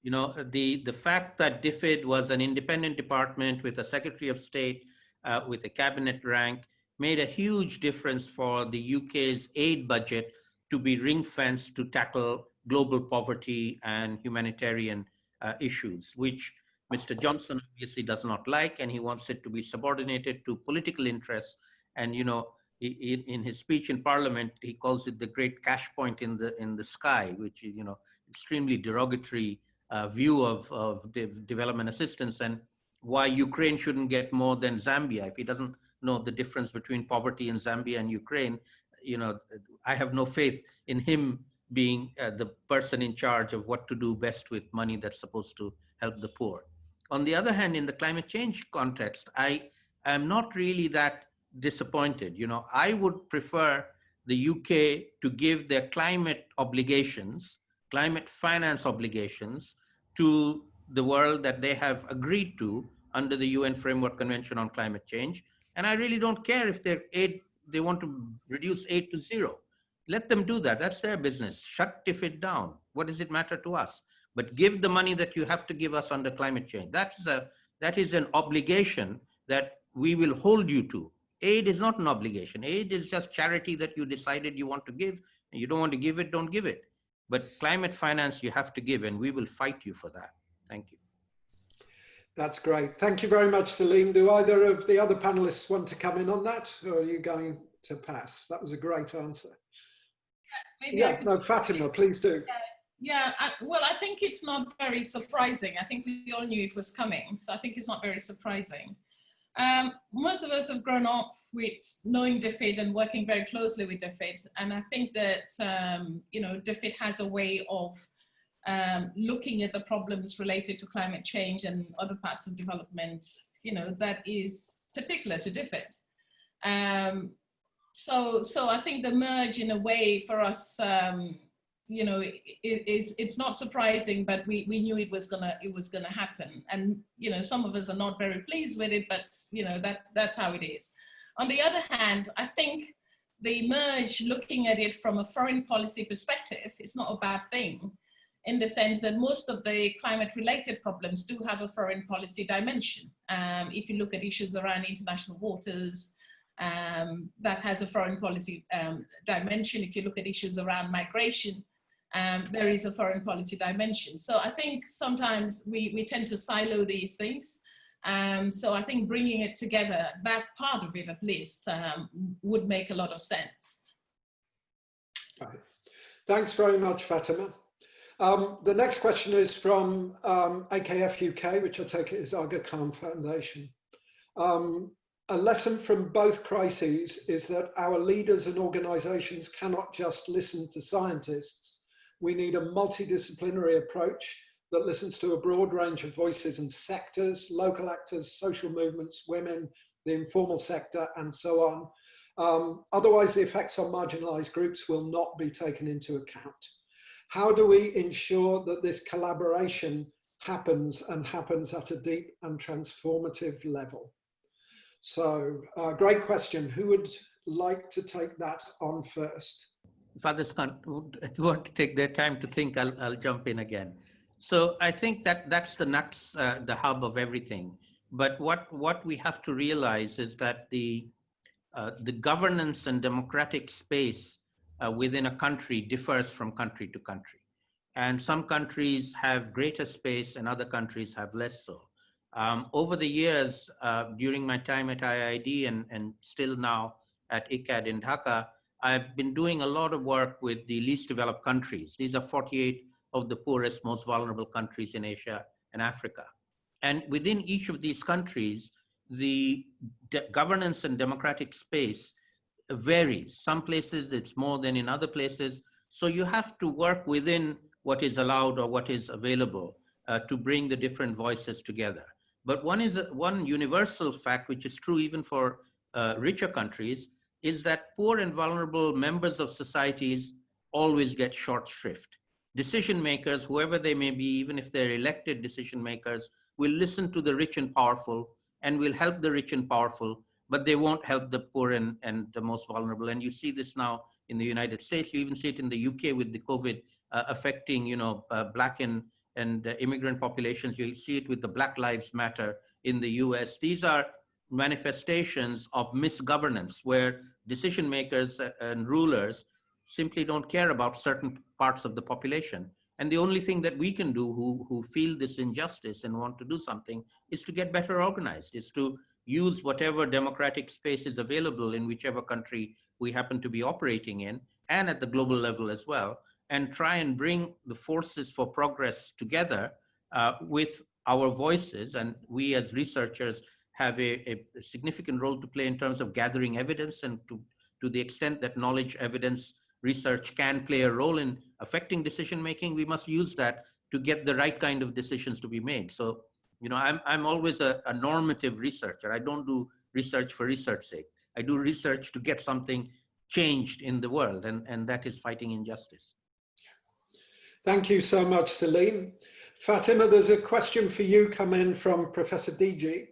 you know, the, the fact that DFID was an independent department with a Secretary of State uh, with a cabinet rank made a huge difference for the UK's aid budget to be ring fenced to tackle global poverty and humanitarian uh, issues, which Mr. Johnson obviously does not like, and he wants it to be subordinated to political interests. And you know, in, in his speech in Parliament, he calls it the great cash point in the in the sky, which is you know extremely derogatory uh, view of, of de development assistance and why Ukraine shouldn't get more than Zambia. If he doesn't know the difference between poverty in Zambia and Ukraine, you know, I have no faith in him being uh, the person in charge of what to do best with money that's supposed to help the poor. On the other hand, in the climate change context, I am not really that disappointed. You know, I would prefer the UK to give their climate obligations climate finance obligations to the world that they have agreed to under the UN Framework Convention on Climate Change. And I really don't care if their aid, they want to reduce aid to zero. Let them do that. That's their business. Shut it down. What does it matter to us? But give the money that you have to give us under climate change. That's a, that is an obligation that we will hold you to. Aid is not an obligation. Aid is just charity that you decided you want to give. And you don't want to give it, don't give it. But climate finance you have to give and we will fight you for that. Thank you. That's great. Thank you very much, Salim. Do either of the other panelists want to come in on that or are you going to pass? That was a great answer. Yeah, yeah no, Fatima, please do. Yeah, yeah I, well, I think it's not very surprising. I think we all knew it was coming. So I think it's not very surprising. Um, most of us have grown up with knowing DFID and working very closely with DFID. And I think that, um, you know, DFID has a way of um, looking at the problems related to climate change and other parts of development, you know, that is particular to DFID. Um, so, so I think the merge in a way for us, um, you know, it, it's it's not surprising, but we we knew it was gonna it was gonna happen, and you know, some of us are not very pleased with it, but you know that that's how it is. On the other hand, I think the merge, looking at it from a foreign policy perspective, is not a bad thing, in the sense that most of the climate-related problems do have a foreign policy dimension. Um, if you look at issues around international waters, um, that has a foreign policy um, dimension. If you look at issues around migration, um, there is a foreign policy dimension. So I think sometimes we, we tend to silo these things. Um, so I think bringing it together, that part of it at least, um, would make a lot of sense. Right. Thanks very much, Fatima. Um, the next question is from um, AKF UK, which I take it is Aga Khan Foundation. Um, a lesson from both crises is that our leaders and organizations cannot just listen to scientists we need a multidisciplinary approach that listens to a broad range of voices and sectors, local actors, social movements, women, the informal sector, and so on. Um, otherwise, the effects on marginalized groups will not be taken into account. How do we ensure that this collaboration happens and happens at a deep and transformative level? So, uh, great question. Who would like to take that on first? if others want to take their time to think, I'll, I'll jump in again. So I think that that's the nuts, uh, the hub of everything. But what, what we have to realize is that the, uh, the governance and democratic space uh, within a country differs from country to country. And some countries have greater space and other countries have less so. Um, over the years, uh, during my time at IIED and, and still now at ICCCAD in Dhaka, I've been doing a lot of work with the least developed countries. These are 48 of the poorest, most vulnerable countries in Asia and Africa. And within each of these countries, the governance and democratic space varies. Some places it's more than in other places. So you have to work within what is allowed or what is available uh, to bring the different voices together. But one is one universal fact, which is true even for uh, richer countries, is that poor and vulnerable members of societies always get short shrift. Decision makers, whoever they may be, even if they're elected decision makers, will listen to the rich and powerful and will help the rich and powerful, but they won't help the poor and, and the most vulnerable. And you see this now in the United States. You even see it in the UK with the COVID uh, affecting, you know, uh, black and, and immigrant populations. You see it with the Black Lives Matter in the US. These are manifestations of misgovernance where decision makers and rulers simply don't care about certain parts of the population. And the only thing that we can do who, who feel this injustice and want to do something is to get better organized, is to use whatever democratic space is available in whichever country we happen to be operating in and at the global level as well, and try and bring the forces for progress together uh, with our voices. And we as researchers have a, a, significant role to play in terms of gathering evidence and to, to the extent that knowledge evidence research can play a role in affecting decision making, we must use that to get the right kind of decisions to be made. So, you know, I'm, I'm always a, a normative researcher. I don't do research for research sake. I do research to get something changed in the world, and, and that is fighting injustice. Thank you so much, Salim. Fatima, there's a question for you come in from Professor DG.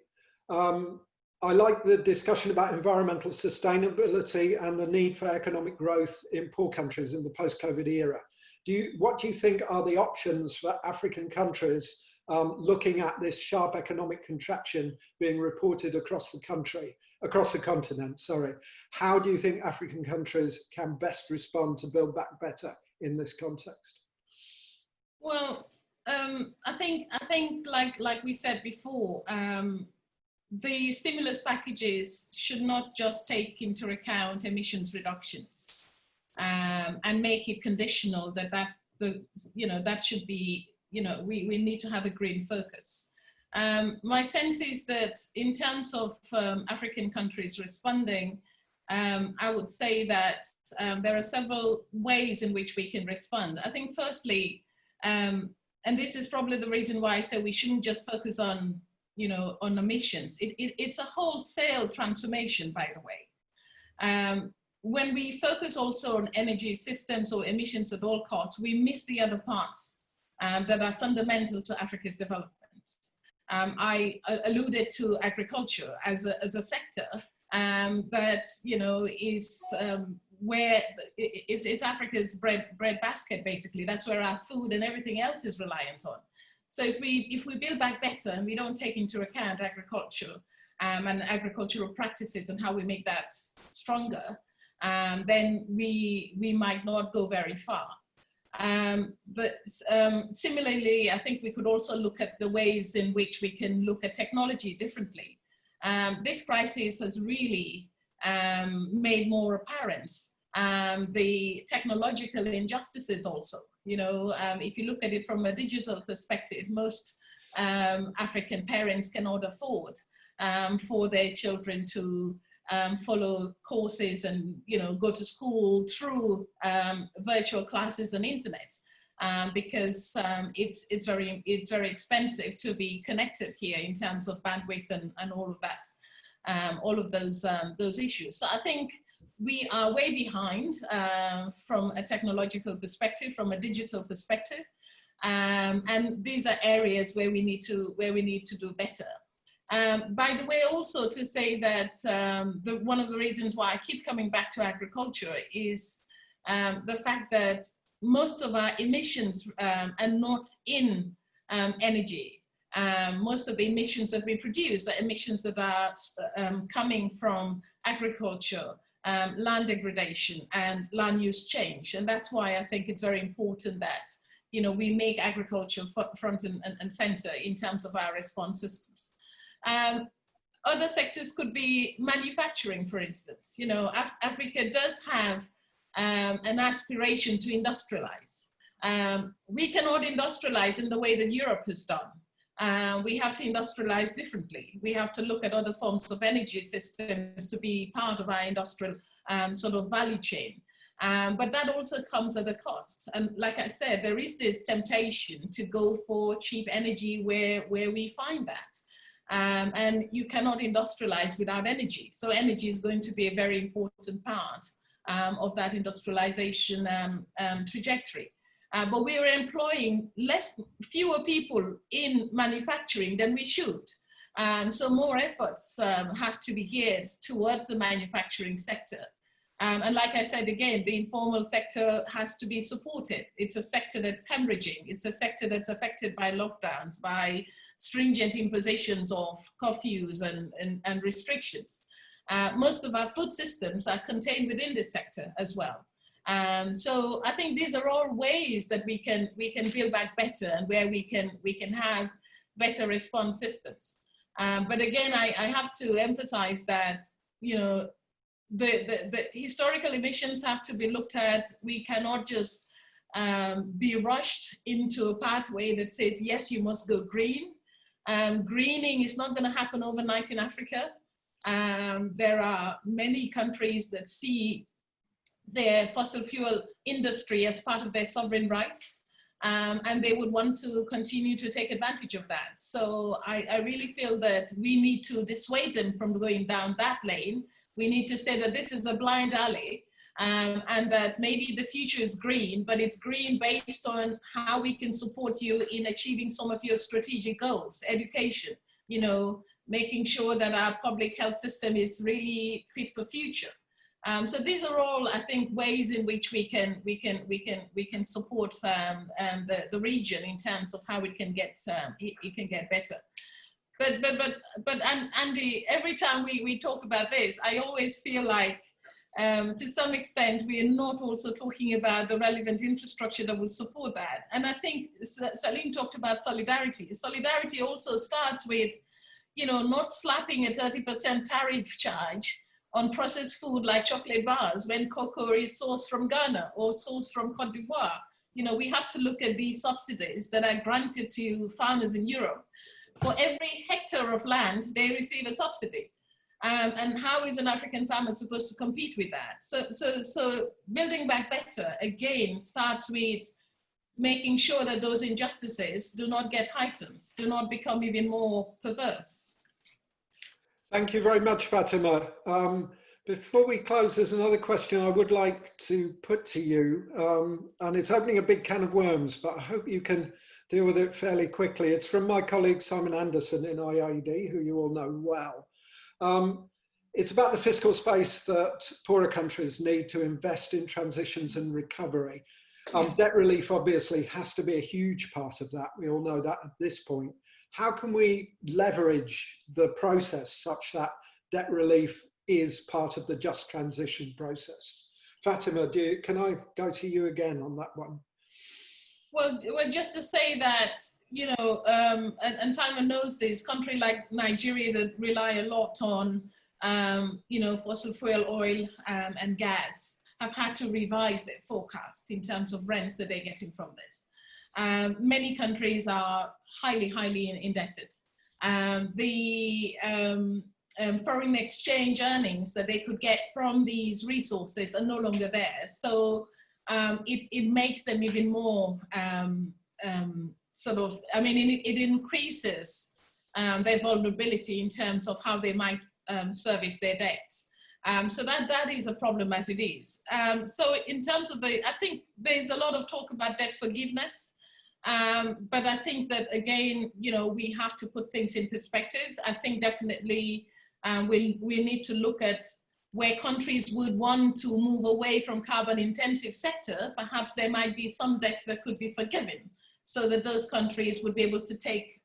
Um, I like the discussion about environmental sustainability and the need for economic growth in poor countries in the post-COVID era. Do you, what do you think are the options for African countries um, looking at this sharp economic contraction being reported across the country, across the continent, sorry. How do you think African countries can best respond to build back better in this context? Well, um, I think I think like like we said before, um, the stimulus packages should not just take into account emissions reductions um, and make it conditional that that the you know that should be you know we, we need to have a green focus. Um, my sense is that in terms of um, African countries responding, um, I would say that there are several ways in which we can respond. I think firstly, um, and this is probably the reason why I say we shouldn't just focus on you know, on emissions. It, it, it's a wholesale transformation, by the way. Um, when we focus also on energy systems or emissions at all costs, we miss the other parts um, that are fundamental to Africa's development. Um, I uh, alluded to agriculture as a, as a sector um, that, you know, is um, where it's, it's Africa's bread, bread basket, basically. That's where our food and everything else is reliant on. So if we, if we build back better and we don't take into account agriculture um, and agricultural practices and how we make that stronger, um, then we, we might not go very far. Um, but um, similarly, I think we could also look at the ways in which we can look at technology differently. Um, this crisis has really um, made more apparent the technological injustices also. You know, um, if you look at it from a digital perspective, most um, African parents cannot afford um, for their children to um, follow courses and, you know, go to school through um, virtual classes and internet. Um, because it's it's very it's very expensive to be connected here in terms of bandwidth and, and all of that, all of those those issues. So I think we are way behind uh, from a technological perspective, from a digital perspective. Um, and these are areas where we need to, where we need to do better. Um, by the way, also to say that um, the, one of the reasons why I keep coming back to agriculture is um, the fact that most of our emissions um, are not in um, most of the emissions that we produce are emissions that are coming from agriculture, um, land degradation and land use change. And that's why I think it's very important that you know, we make agriculture front and, and, and center in terms of our response systems. Um, other sectors could be manufacturing, for instance. You know, Af Africa does have um, an aspiration to industrialize. Um, we cannot industrialize in the way that Europe has done. Uh, we have to industrialize differently. We have to look at other forms of energy systems to be part of our industrial um, sort of value chain. Um, but that also comes at a cost. And like I said, there is this temptation to go for cheap energy where, where we find that. Um, and you cannot industrialize without energy. So energy is going to be a very important part um, of that industrialization um, um, trajectory. Uh, but we are employing less, fewer people in manufacturing than we should. Um, so more efforts um, have to be geared towards the manufacturing sector. Um, and like I said, again, the informal sector has to be supported. It's a sector that's hemorrhaging. It's a sector that's affected by lockdowns, by stringent impositions of curfews and, and, and restrictions. Uh, most of our food systems are contained within this sector as well. Um, so I think these are all ways that we can we can build back better and where we can we can have better response systems. Um, but again, I, I have to emphasize that you know the, the, the historical emissions have to be looked at. We cannot just um, be rushed into a pathway that says, yes, you must go green. Um, greening is not going to happen overnight in Africa. Um, there are many countries that see their fossil fuel industry as part of their sovereign rights. Um, and they would want to continue to take advantage of that. So I, I, really feel that we need to dissuade them from going down that lane. We need to say that this is a blind alley um, and that maybe the future is green, but it's green based on how we can support you in achieving some of your strategic goals, education, you know, making sure that our public health system is really fit for future. Um, so these are all, I think, ways in which we can we can we can we can support um, um, the the region in terms of how it can get um, it, it, can get better. But but but but Andy, every time we we talk about this, I always feel like um, to some extent, we are not also talking about the relevant infrastructure that will support that. And I think Salim talked about solidarity. Solidarity also starts with, you know, not slapping a 30% tariff charge on processed food like chocolate bars when cocoa is sourced from Ghana or sourced from Cote d'Ivoire. You know, we have to look at these subsidies that are granted to farmers in Europe. For every hectare of land, they receive a subsidy. Um, and how is an African farmer supposed to compete with that? So, so, so building back better, again, starts with making sure that those injustices do not get heightened, do not become even more perverse. Thank you very much, Fatima. Um, before we close, there's another question I would like to put to you, um, and it's opening a big can of worms, but I hope you can deal with it fairly quickly. It's from my colleague Simon Anderson in IIED, who you all know well. Um, it's about the fiscal space that poorer countries need to invest in transitions and recovery. Um, debt relief obviously has to be a huge part of that. We all know that at this point. How can we leverage the process such that debt relief is part of the just transition process? Fatima, do you, can I go to you again on that one? Well, well, just to say that you know, um, and, and, Simon knows this, country like Nigeria that rely a lot on, um, you know, fossil fuel oil um, and gas have had to revise their forecast in terms of rents that they're getting from this. Um, many countries are highly, highly indebted. Um, the um, foreign exchange earnings that they could get from these resources are no longer there. So it, it makes them even more um, um, sort of, I mean, it, it increases um, their vulnerability in terms of how they might um, service their debts. Um, so that, that is a problem as it is. Um, so in terms of the, I think there's a lot of talk about debt forgiveness, um, but I think that again, you know, we have to put things in perspective. I think definitely um, we, we need to look at where countries would want to move away from carbon intensive sector, perhaps there might be some debts that could be forgiven so that those countries would be able to take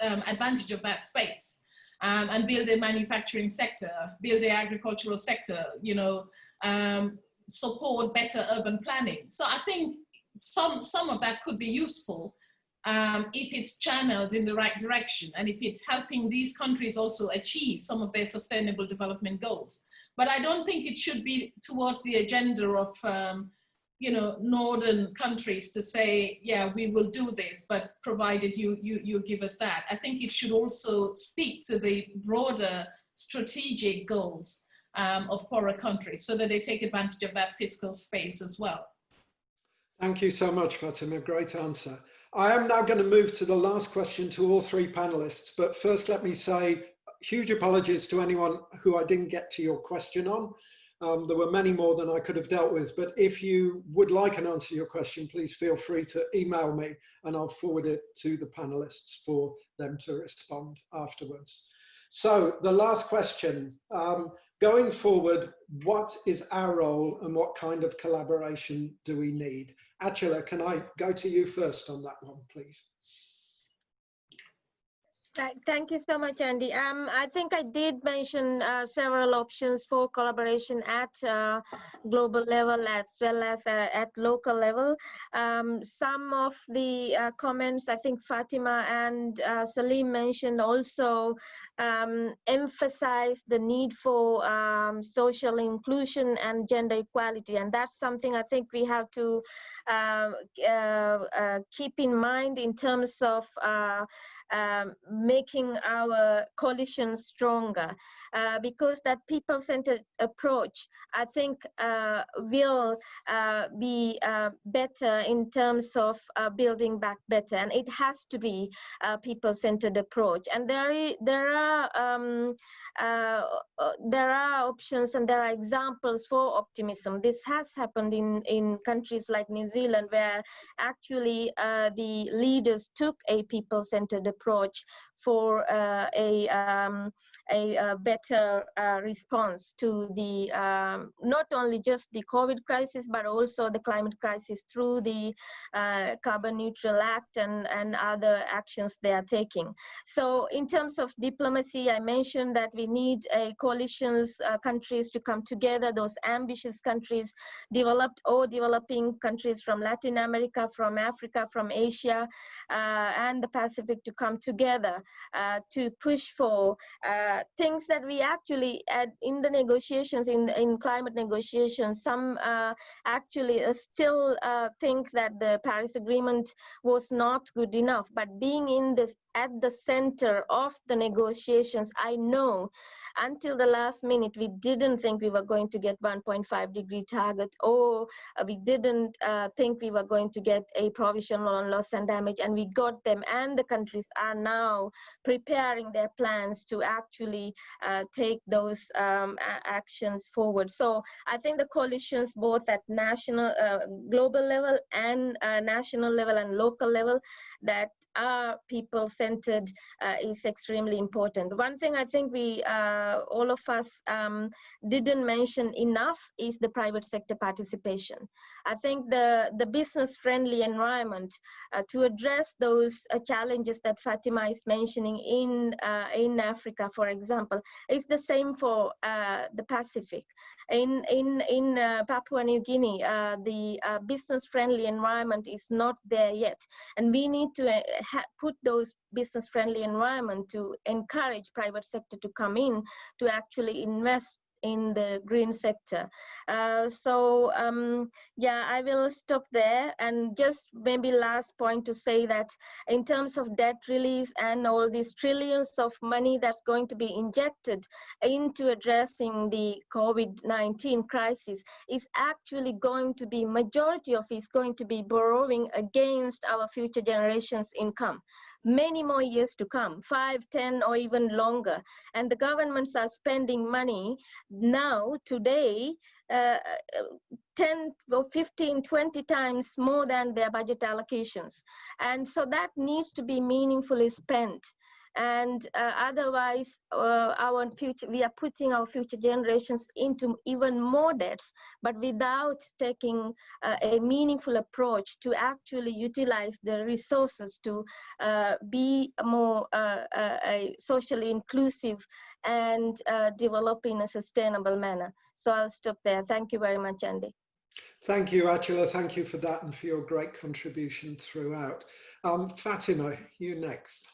um, advantage of that space um, and build a manufacturing sector, build the agricultural sector, you know, um, support better urban planning. So I think some, some of that could be useful um, if it's channeled in the right direction and if it's helping these countries also achieve some of their sustainable development goals. But I don't think it should be towards the agenda of, um, you know, northern countries to say, yeah, we will do this, but provided you, you, you give us that. I think it should also speak to the broader strategic goals um, of poorer countries so that they take advantage of that fiscal space as well. Thank you so much, Fatima. Great answer. I am now going to move to the last question to all three panelists, but first let me say huge apologies to anyone who I didn't get to your question on. Um, there were many more than I could have dealt with, but if you would like an answer to your question, please feel free to email me and I'll forward it to the panelists for them to respond afterwards. So the last question, um, going forward, what is our role and what kind of collaboration do we need? Achala, can I go to you first on that one, please? Thank you so much, Andy. Um, I think I did mention uh, several options for collaboration at uh, global level as well as uh, at local level. Um, some of the uh, comments I think Fatima and uh, Salim mentioned also um, emphasize the need for um, social inclusion and gender equality. And that's something I think we have to uh, keep in mind in terms of um, making our coalition stronger. Uh, because that people-centered approach I think uh, will uh, be uh, better in terms of uh, building back better. And it has to be a people-centered approach. And there, there are um, uh, there are options and there are examples for optimism. This has happened in in countries like New Zealand where actually the leaders took a people-centered approach for uh, a, um, a, a, better uh, response to the um, not only just the COVID crisis, but also the climate crisis through the uh, Carbon Neutral Act and, and other actions they are taking. So in terms of diplomacy, I mentioned that we need a coalitions uh, countries to come together, those ambitious countries, developed or developing countries from Latin America, from Africa, from Asia, uh, and the Pacific to come together uh, to push for uh, things that we actually in the negotiations in in climate negotiations. Some uh, actually still think that the Paris Agreement was not good enough. But being in this at the center of the negotiations I know until the last minute, we didn't think we were going to get 1.5 degree target, or uh, we didn't uh, think we were going to get a provisional on loss and damage, and we got them. And the countries are now preparing their plans to actually uh, take those um, actions forward. So I think the coalitions, both at national, uh, global level, and uh, national level and local level, that are people-centered uh, is extremely important. One thing I think we uh, all of us um, didn't mention enough is the private sector participation. I think the, the business-friendly environment uh, to address those uh, challenges that Fatima is mentioning in, uh, in Africa, for example, is the same for uh, the Pacific. In, in, in Papua New Guinea, the business-friendly environment is not there yet. And we need to put those business friendly environment to encourage private sector to come in to actually invest in the green sector. Uh, so um, yeah, I will stop there and just maybe last point to say that in terms of debt release and all these trillions of money that's going to be injected into addressing the COVID-19 crisis is actually going to be majority of is going to be borrowing against our future generations income many more years to come, five, ten, or even longer. And the governments are spending money now, today, uh, 10 or 15, 20 times more than their budget allocations. And so that needs to be meaningfully spent and uh, otherwise uh, our future we are putting our future generations into even more debts but without taking uh, a meaningful approach to actually utilize the resources to uh, be more uh, uh, socially inclusive and develop in a sustainable manner so i'll stop there thank you very much andy Thank you, Atula. Thank you for that and for your great contribution throughout. Um, Fatima, you next.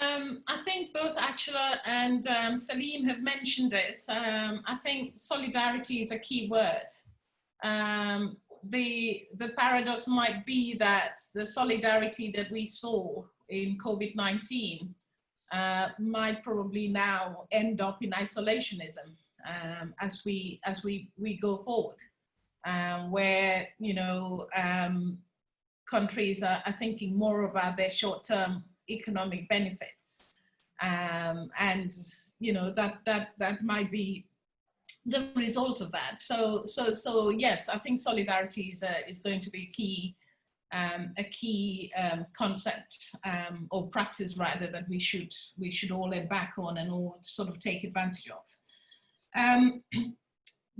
Um, I think both Atula and um, Salim have mentioned this. Um, I think solidarity is a key word. Um, the, the paradox might be that the solidarity that we saw in COVID-19 uh, might probably now end up in isolationism um, as we as we we go forward, um, where you know countries are, are, thinking more about their short-term economic benefits, um, and you know that that that might be the result of that. So so so yes, I think solidarity is uh, is going to be key um, a key um, concept um, or practice rather that we should we should all head back on and all sort of take advantage of.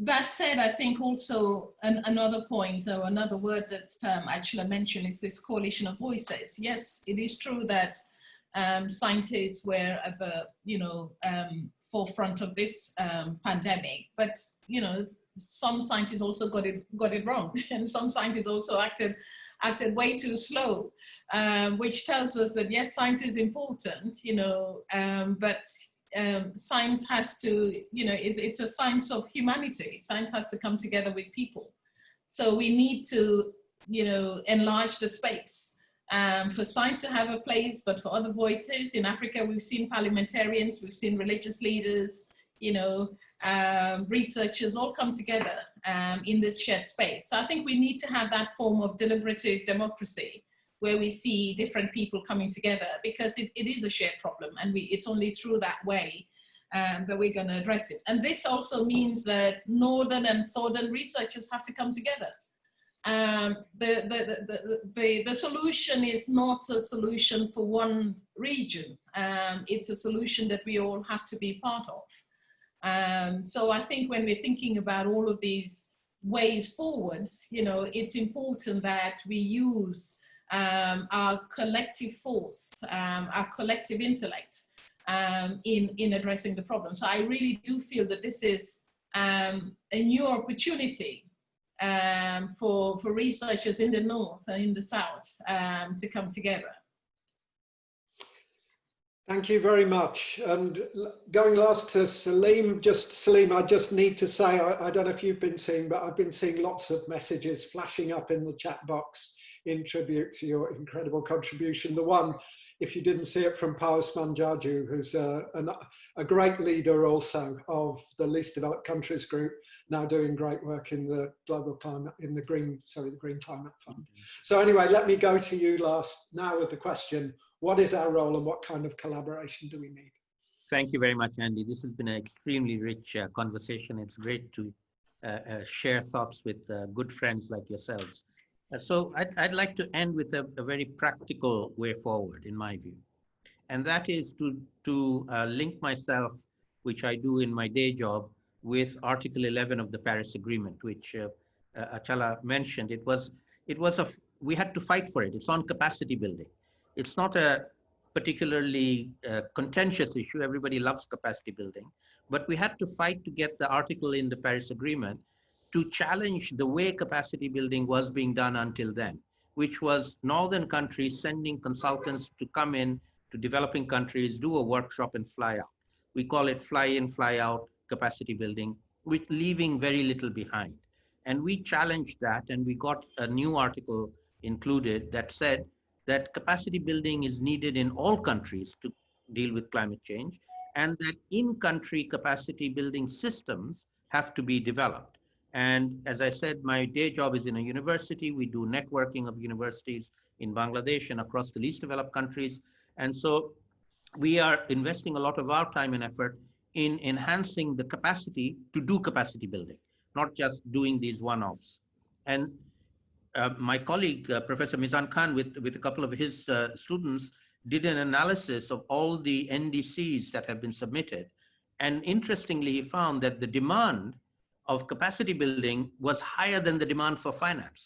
Um, that said, I think also an, another point or another word that um, Achala mentioned is this coalition of voices. Yes, it is true that um, scientists were at the you know forefront of this pandemic, but you know some scientists also got it got it wrong, and some scientists also acted acted way too slow, um, which tells us that yes, science is important, you know, um, but um, science has to, you know, it, it's a science of humanity. Science has to come together with people. So we need to, you know, enlarge the space um, for science to have a place, but for other voices. In Africa, we've seen parliamentarians, we've seen religious leaders, you know, um, researchers all come together um, in this shared space. So I think we need to have that form of deliberative democracy where we see different people coming together because it, it is a shared problem and we, it's only through that way um, that we're going to address it. And this also means that northern and southern researchers have to come together. Um, the, the, the, the, the, solution is not a solution for one region. Um, it's a solution that we all have to be part of. Um, so I think when we're thinking about all of these ways forwards, you know, it's important that we use um, our collective force, um, our collective intellect um, in, in addressing the problem. So I really do feel that this is um, a new opportunity um, for, for researchers in the North and in the South to come together. Thank you very much. And going last to Salim, just Salim, I just need to say, I, I, don't know if you've been seeing, but I've been seeing lots of messages flashing up in the chat box in tribute to your incredible contribution. The one, if you didn't see it from Pa Ousman Jarju, who's a, a, great leader also of the least developed countries group, now doing great work in the global climate, in the green, sorry, the Green Climate Fund. Mm -hmm. So anyway, let me go to you last now with the question, what is our role and what kind of collaboration do we need? Thank you very much, Andy. This has been an extremely rich uh, conversation. It's great to uh, uh, share thoughts with uh, good friends like yourselves. Uh, so I'd, I'd, like to end with a, a, very practical way forward, in my view. And that is to, to uh, link myself, which I do in my day job, with Article 11 of the Paris Agreement, which Achala mentioned. It was, it was a, we had to fight for it. It's on capacity building it's not a particularly uh, contentious issue. Everybody loves capacity building, but we had to fight to get the article in the Paris Agreement to challenge the way capacity building was being done until then, which was northern countries sending consultants to come in to developing countries, do a workshop and fly out. We call it fly in, fly out capacity building, with leaving very little behind. And we challenged that and we got a new article included that said that capacity building is needed in all countries to deal with climate change and that in-country capacity building systems have to be developed. And as I said, my day job is in a university. We do networking of universities in Bangladesh and across the least developed countries. And so we are investing a lot of our time and effort in enhancing the capacity to do capacity building, not just doing these one-offs. And uh, my colleague, uh, Professor Mizan Khan, with, with a couple of his uh, students, did an analysis of all the NDCs that have been submitted. And interestingly, he found that the demand of capacity building was higher than the demand for finance.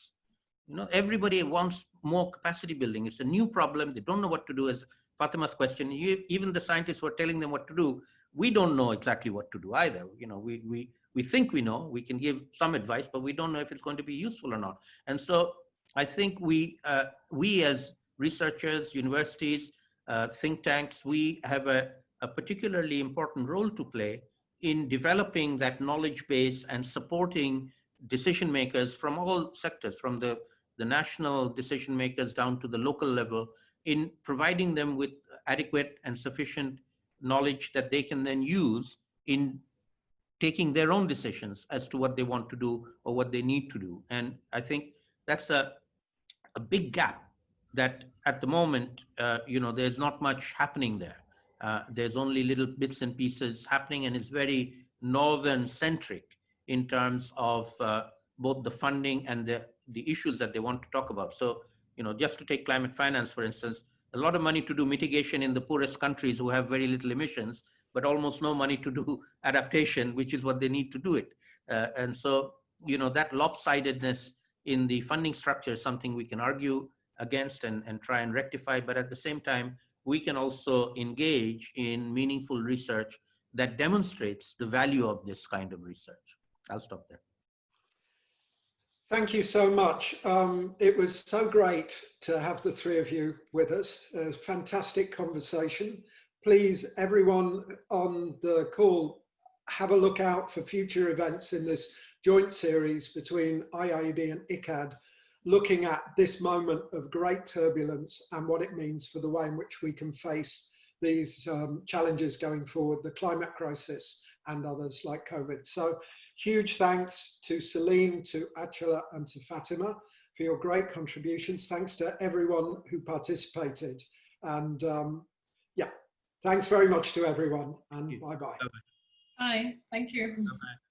You know, everybody wants more capacity building. It's a new problem. They don't know what to do as Fatima's question. You, even the scientists were telling them what to do we don't know exactly what to do either. You know, we, we, we think we know, we can give some advice, but we don't know if it's going to be useful or not. And so I think we, uh, we as researchers, universities, uh, think tanks, we have a, a particularly important role to play in developing that knowledge base and supporting decision makers from all sectors, from the, the national decision makers down to the local level, in providing them with adequate and sufficient knowledge that they can then use in taking their own decisions as to what they want to do or what they need to do. And I think that's a, a big gap that at the moment, uh, you know, there's not much happening there. Uh, there's only little bits and pieces happening and it's very northern centric in terms of uh, both the funding and the, the issues that they want to talk about. So, you know, just to take climate finance, for instance, a lot of money to do mitigation in the poorest countries who have very little emissions, but almost no money to do adaptation, which is what they need to do it. Uh, and so, you know, that lopsidedness in the funding structure is something we can argue against and, and try and rectify, but at the same time, we can also engage in meaningful research that demonstrates the value of this kind of research. I'll stop there. Thank you so much. Um, it was so great to have the three of you with us. A fantastic conversation. Please, everyone on the call, have a look out for future events in this joint series between IIED and ICCCAD, looking at this moment of great turbulence and what it means for the way in which we can face these um, challenges going forward, the climate crisis and others like COVID. So huge thanks to Salim, to Achala and to Fatima for your great contributions. Thanks to everyone who participated. And um, yeah, thanks very much to everyone and bye-bye. Bye, thank you. Bye -bye.